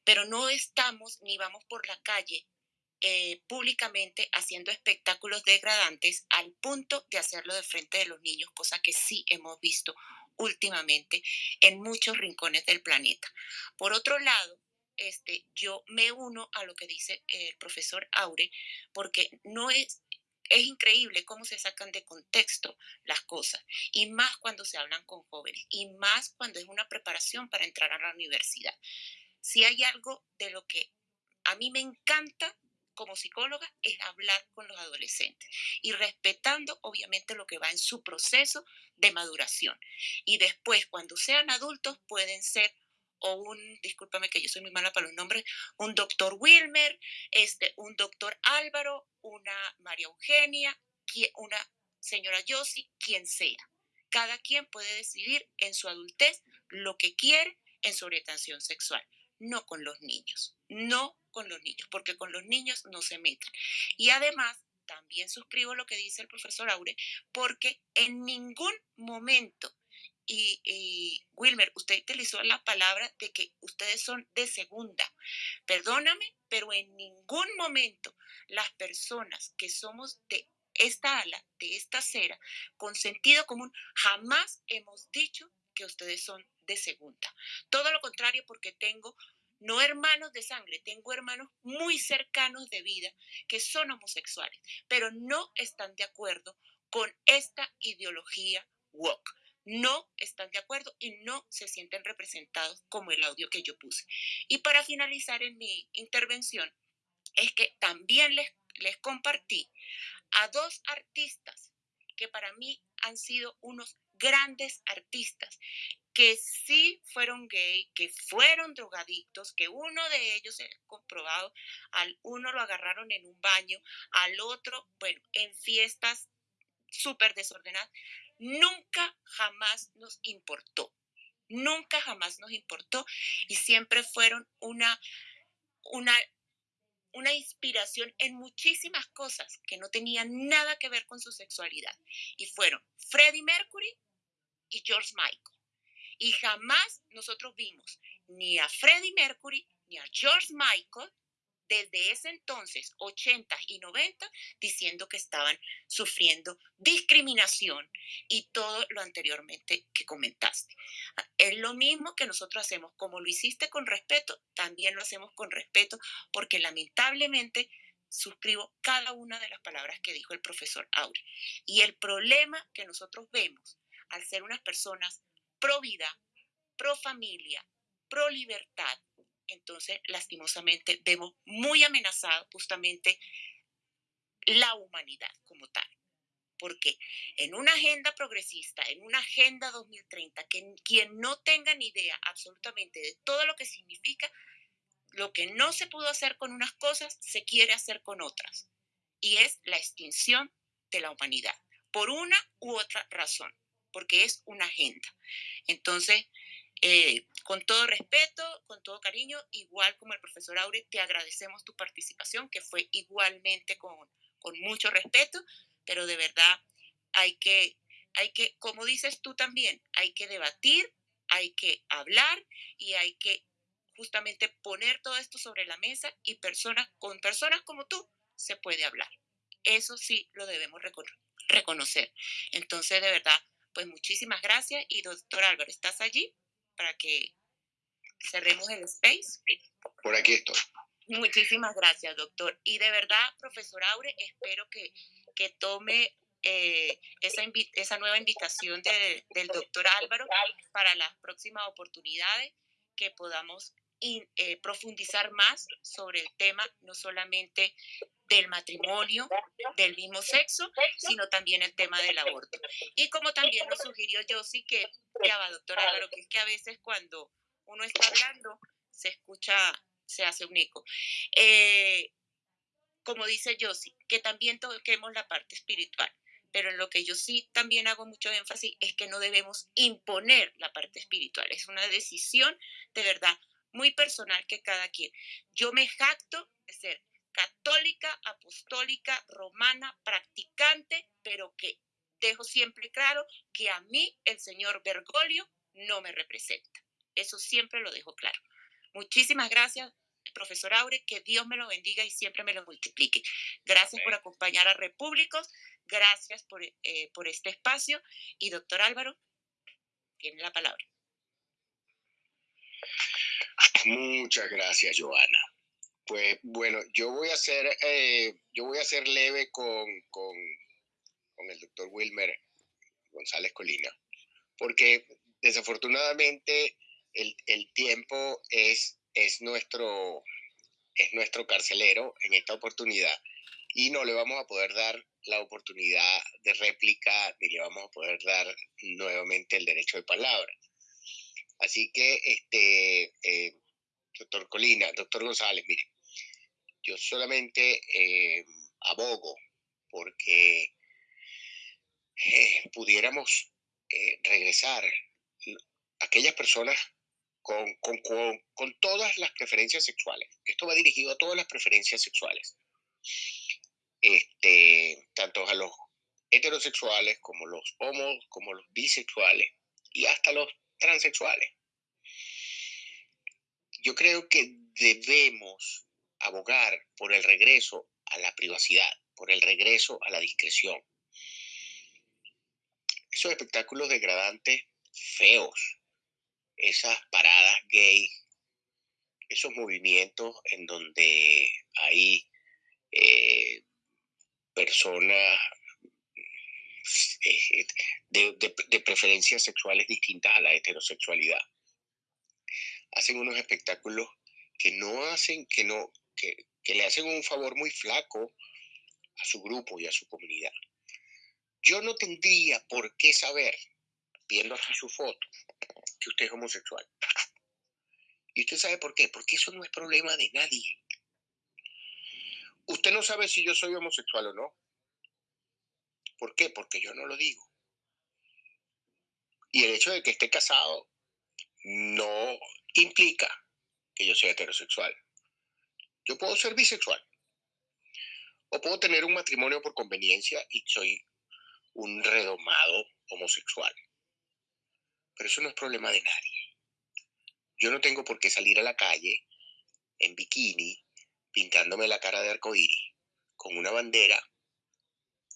Pero no estamos ni vamos por la calle eh, públicamente haciendo espectáculos degradantes al punto de hacerlo de frente de los niños, cosa que sí hemos visto últimamente en muchos rincones del planeta. Por otro lado, este, yo me uno a lo que dice el profesor Aure, porque no es, es increíble cómo se sacan de contexto las cosas, y más cuando se hablan con jóvenes, y más cuando es una preparación para entrar a la universidad. Si hay algo de lo que a mí me encanta como psicóloga es hablar con los adolescentes y respetando obviamente lo que va en su proceso de maduración. Y después, cuando sean adultos, pueden ser o un, discúlpame que yo soy muy mala para los nombres, un doctor Wilmer, este, un doctor Álvaro, una María Eugenia, una señora Yossi, quien sea. Cada quien puede decidir en su adultez lo que quiere en su orientación sexual, no con los niños, no con los niños, porque con los niños no se metan. Y además, también suscribo lo que dice el profesor Aure, porque en ningún momento, y, Wilmer, usted utilizó la palabra de que ustedes son de segunda. Perdóname, pero en ningún momento las personas que somos de esta ala, de esta acera, con sentido común, jamás hemos dicho que ustedes son de segunda. Todo lo contrario, porque tengo no hermanos de sangre, tengo hermanos muy cercanos de vida que son homosexuales, pero no están de acuerdo con esta ideología woke. No están de acuerdo y no se sienten representados como el audio que yo puse. Y para finalizar en mi intervención, es que también les, les compartí a dos artistas que para mí han sido unos grandes artistas que sí fueron gay, que fueron drogadictos, que uno de ellos es comprobado, al uno lo agarraron en un baño, al otro, bueno, en fiestas súper desordenadas. Nunca jamás nos importó, nunca jamás nos importó y siempre fueron una, una, una inspiración en muchísimas cosas que no tenían nada que ver con su sexualidad. Y fueron Freddie Mercury y George Michael. Y jamás nosotros vimos ni a Freddie Mercury, ni a George Michael, desde ese entonces, 80 y 90, diciendo que estaban sufriendo discriminación y todo lo anteriormente que comentaste. Es lo mismo que nosotros hacemos, como lo hiciste con respeto, también lo hacemos con respeto, porque lamentablemente suscribo cada una de las palabras que dijo el profesor Aure. Y el problema que nosotros vemos al ser unas personas pro vida, pro familia, pro libertad, entonces lastimosamente vemos muy amenazado justamente la humanidad como tal. Porque en una agenda progresista, en una agenda 2030, que quien no tenga ni idea absolutamente de todo lo que significa, lo que no se pudo hacer con unas cosas, se quiere hacer con otras. Y es la extinción de la humanidad, por una u otra razón, porque es una agenda. Entonces, eh, con todo respeto, con todo cariño, igual como el profesor Aure, te agradecemos tu participación, que fue igualmente con, mucho respeto, pero de verdad hay que, hay que, como dices tú también, hay que debatir, hay que hablar y hay que justamente poner todo esto sobre la mesa y personas, con personas como tú se puede hablar. Eso sí lo debemos reconocer. Entonces, de verdad, pues muchísimas gracias y doctor Álvaro, ¿estás allí? Para que cerremos el space. Por aquí estoy. Muchísimas gracias, doctor. Y de verdad, profesor Aure, espero que, que tome eh, esa, esa nueva invitación del doctor Álvaro para las próximas oportunidades que podamos eh, profundizar más sobre el tema, no solamente del matrimonio del mismo sexo, sino también el tema del aborto. Y como también nos sugirió Josie, que va, doctor Álvaro, que es que a veces cuando uno está hablando, se escucha, se hace un eco. Eh, como dice Josie, que también toquemos la parte espiritual. Pero en lo que yo sí también hago mucho énfasis es que no debemos imponer la parte espiritual. Es una decisión de verdad muy personal que cada quien. Yo me jacto de ser católica, apostólica, romana, practicante, pero que dejo siempre claro que a mí el señor Bergoglio no me representa. Eso siempre lo dejo claro. Muchísimas gracias, profesor Aure, que Dios me lo bendiga y siempre me lo multiplique. Gracias por acompañar a Repúblicos, gracias por, eh, por este espacio y doctor Álvaro, tiene la palabra. Muchas gracias, Joana. Pues bueno, yo voy a ser, eh, yo voy a ser leve con, con, con el doctor Wilmer González Colina, porque desafortunadamente el, el tiempo es, es, nuestro, es nuestro carcelero en esta oportunidad y no le vamos a poder dar la oportunidad de réplica ni le vamos a poder dar nuevamente el derecho de palabra. Así que, este, eh, doctor Colina, doctor González, mire, yo solamente eh, abogo porque eh, pudiéramos regresar aquellas personas con, con, con, todas las preferencias sexuales. Esto va dirigido a todas las preferencias sexuales. Este, tanto a los heterosexuales como los homos, como los bisexuales y hasta los transexuales. Yo creo que debemos abogar por el regreso a la privacidad, por el regreso a la discreción. Esos espectáculos degradantes, feos, esas paradas gay, esos movimientos en donde hay eh, personas eh, de, preferencias sexuales distintas a la heterosexualidad. Hacen unos espectáculos que no hacen, que no, que, le hacen un favor muy flaco a su grupo y a su comunidad. Yo no tendría por qué saber, viendo aquí su foto, que usted es homosexual. ¿Y usted sabe por qué? Porque eso no es problema de nadie. Usted no sabe si yo soy homosexual o no. ¿Por qué? Porque yo no lo digo. Y el hecho de que esté casado no implica que yo sea heterosexual. Yo puedo ser bisexual. O puedo tener un matrimonio por conveniencia y soy un redomado homosexual. Pero eso no es problema de nadie. Yo no tengo por qué salir a la calle en bikini, pintándome la cara de arcoíris, con una bandera,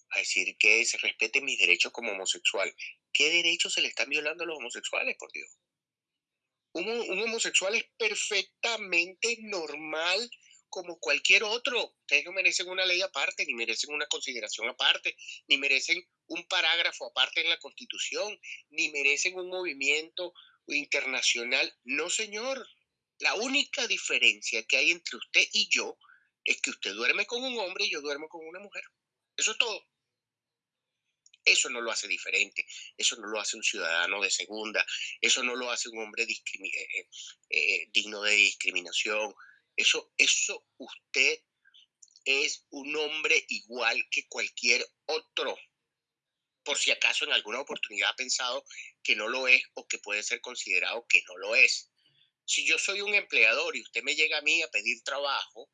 a decir que se respeten mis derechos como homosexual. ¿Qué derechos se le están violando a los homosexuales, por Dios? Un, un homosexual es perfectamente normal como cualquier otro. Ustedes no merecen una ley aparte, ni merecen una consideración aparte, ni merecen un parágrafo aparte en la Constitución, ni merecen un movimiento internacional. No, señor. La única diferencia que hay entre usted y yo es que usted duerme con un hombre y yo duermo con una mujer. Eso es todo. Eso no lo hace diferente, eso no lo hace un ciudadano de segunda, eso no lo hace un hombre eh, eh, eh, digno de discriminación, eso, eso usted es un hombre igual que cualquier otro. Por si acaso en alguna oportunidad ha pensado que no lo es o que puede ser considerado que no lo es. Si yo soy un empleador y usted me llega a mí a pedir trabajo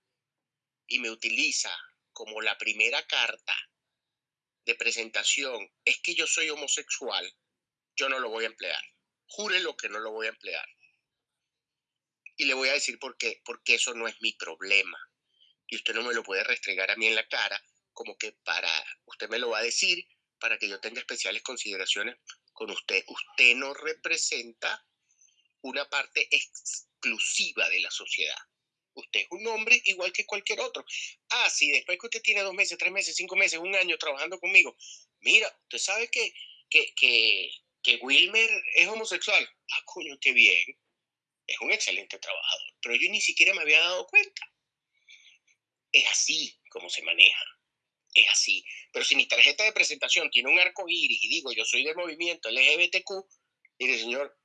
y me utiliza como la primera carta de presentación, es que yo soy homosexual, yo no lo voy a emplear. Júrelo que no lo voy a emplear. Y le voy a decir por qué, porque eso no es mi problema. Y usted no me lo puede restregar a mí en la cara, como que para, usted me lo va a decir para que yo tenga especiales consideraciones con usted. Usted no representa una parte exclusiva de la sociedad. Usted es un hombre igual que cualquier otro. Ah, sí, después que usted tiene dos meses, tres meses, cinco meses, un año trabajando conmigo, mira, usted sabe que, que, que, que Wilmer es homosexual. Ah, coño, qué bien es un excelente trabajador, pero yo ni siquiera me había dado cuenta. Es así como se maneja. Es así. Pero si mi tarjeta de presentación tiene un arco iris y digo yo soy del movimiento LGBTQ, mire señor,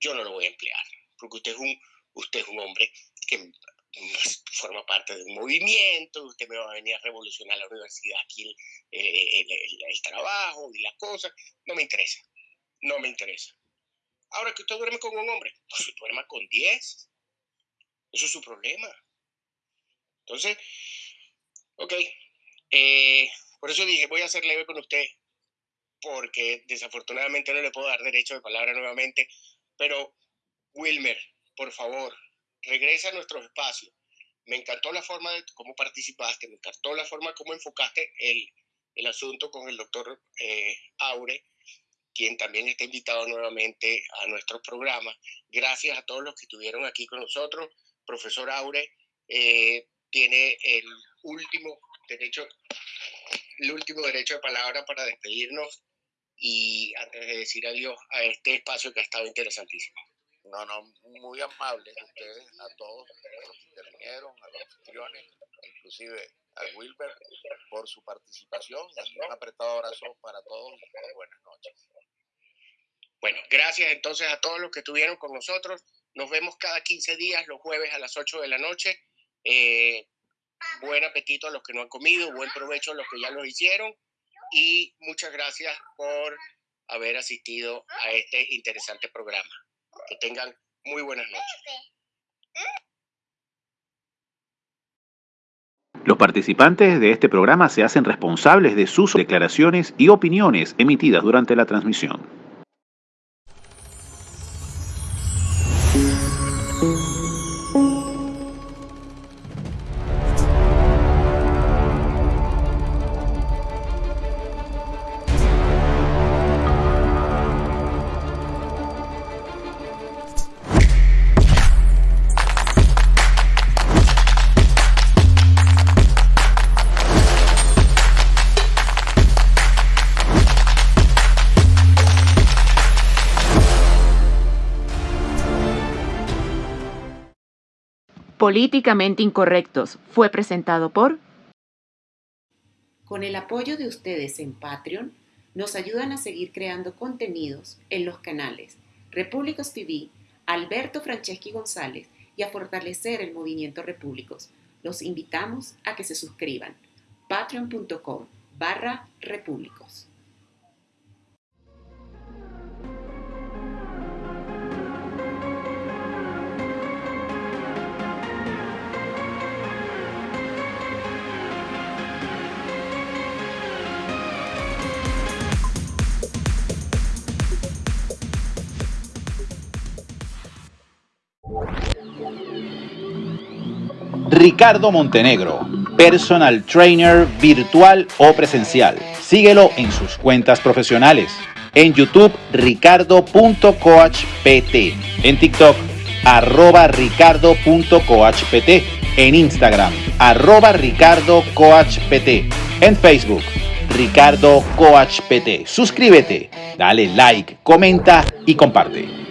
yo no lo voy a emplear, porque usted es un, usted es un hombre que forma parte de un movimiento, usted me va a venir a revolucionar la universidad aquí, el, el trabajo y las cosas. No me interesa, no me interesa. Ahora que usted duerme con un hombre, pues duerma con 10. Eso es su problema. Entonces, ok. Eh, por eso dije, voy a ser leve con usted, porque desafortunadamente no le puedo dar derecho de palabra nuevamente. Pero, Wilmer, por favor, regresa a nuestros espacios. Me encantó la forma de cómo participaste, me encantó la forma como enfocaste el, el asunto con el doctor eh, Aure quien también está invitado nuevamente a nuestro programa. Gracias a todos los que estuvieron aquí con nosotros. Profesor Aure eh, tiene el último derecho, el último derecho de palabra para despedirnos y antes de decir adiós a este espacio que ha estado interesantísimo. No, no, muy amables ustedes, a todos los que intervinieron, a los anfitriones, inclusive a Wilber por su participación un apretado abrazo para todos y buenas noches. Bueno, gracias entonces a todos los que estuvieron con nosotros. Nos vemos cada 15 días, los jueves a las 8 de la noche. Eh, buen apetito a los que no han comido, buen provecho a los que ya lo hicieron y muchas gracias por haber asistido a este interesante programa. Que tengan muy buenas noches. Los participantes de este programa se hacen responsables de sus declaraciones y opiniones emitidas durante la transmisión. Políticamente Incorrectos fue presentado por... Con el apoyo de ustedes en Patreon, nos ayudan a seguir creando contenidos en los canales Repúblicos TV, Alberto Franceschi González y a fortalecer el movimiento Repúblicos. Los invitamos a que se suscriban. patreon.com barra repúblicos. Ricardo Montenegro, personal trainer virtual o presencial. Síguelo en sus cuentas profesionales. En YouTube, ricardo.coachpt. En TikTok, arroba ricardo.coachpt. En Instagram, arroba ricardocoachpt. En Facebook, Ricardo Coach PT. Suscríbete, dale like, comenta y comparte.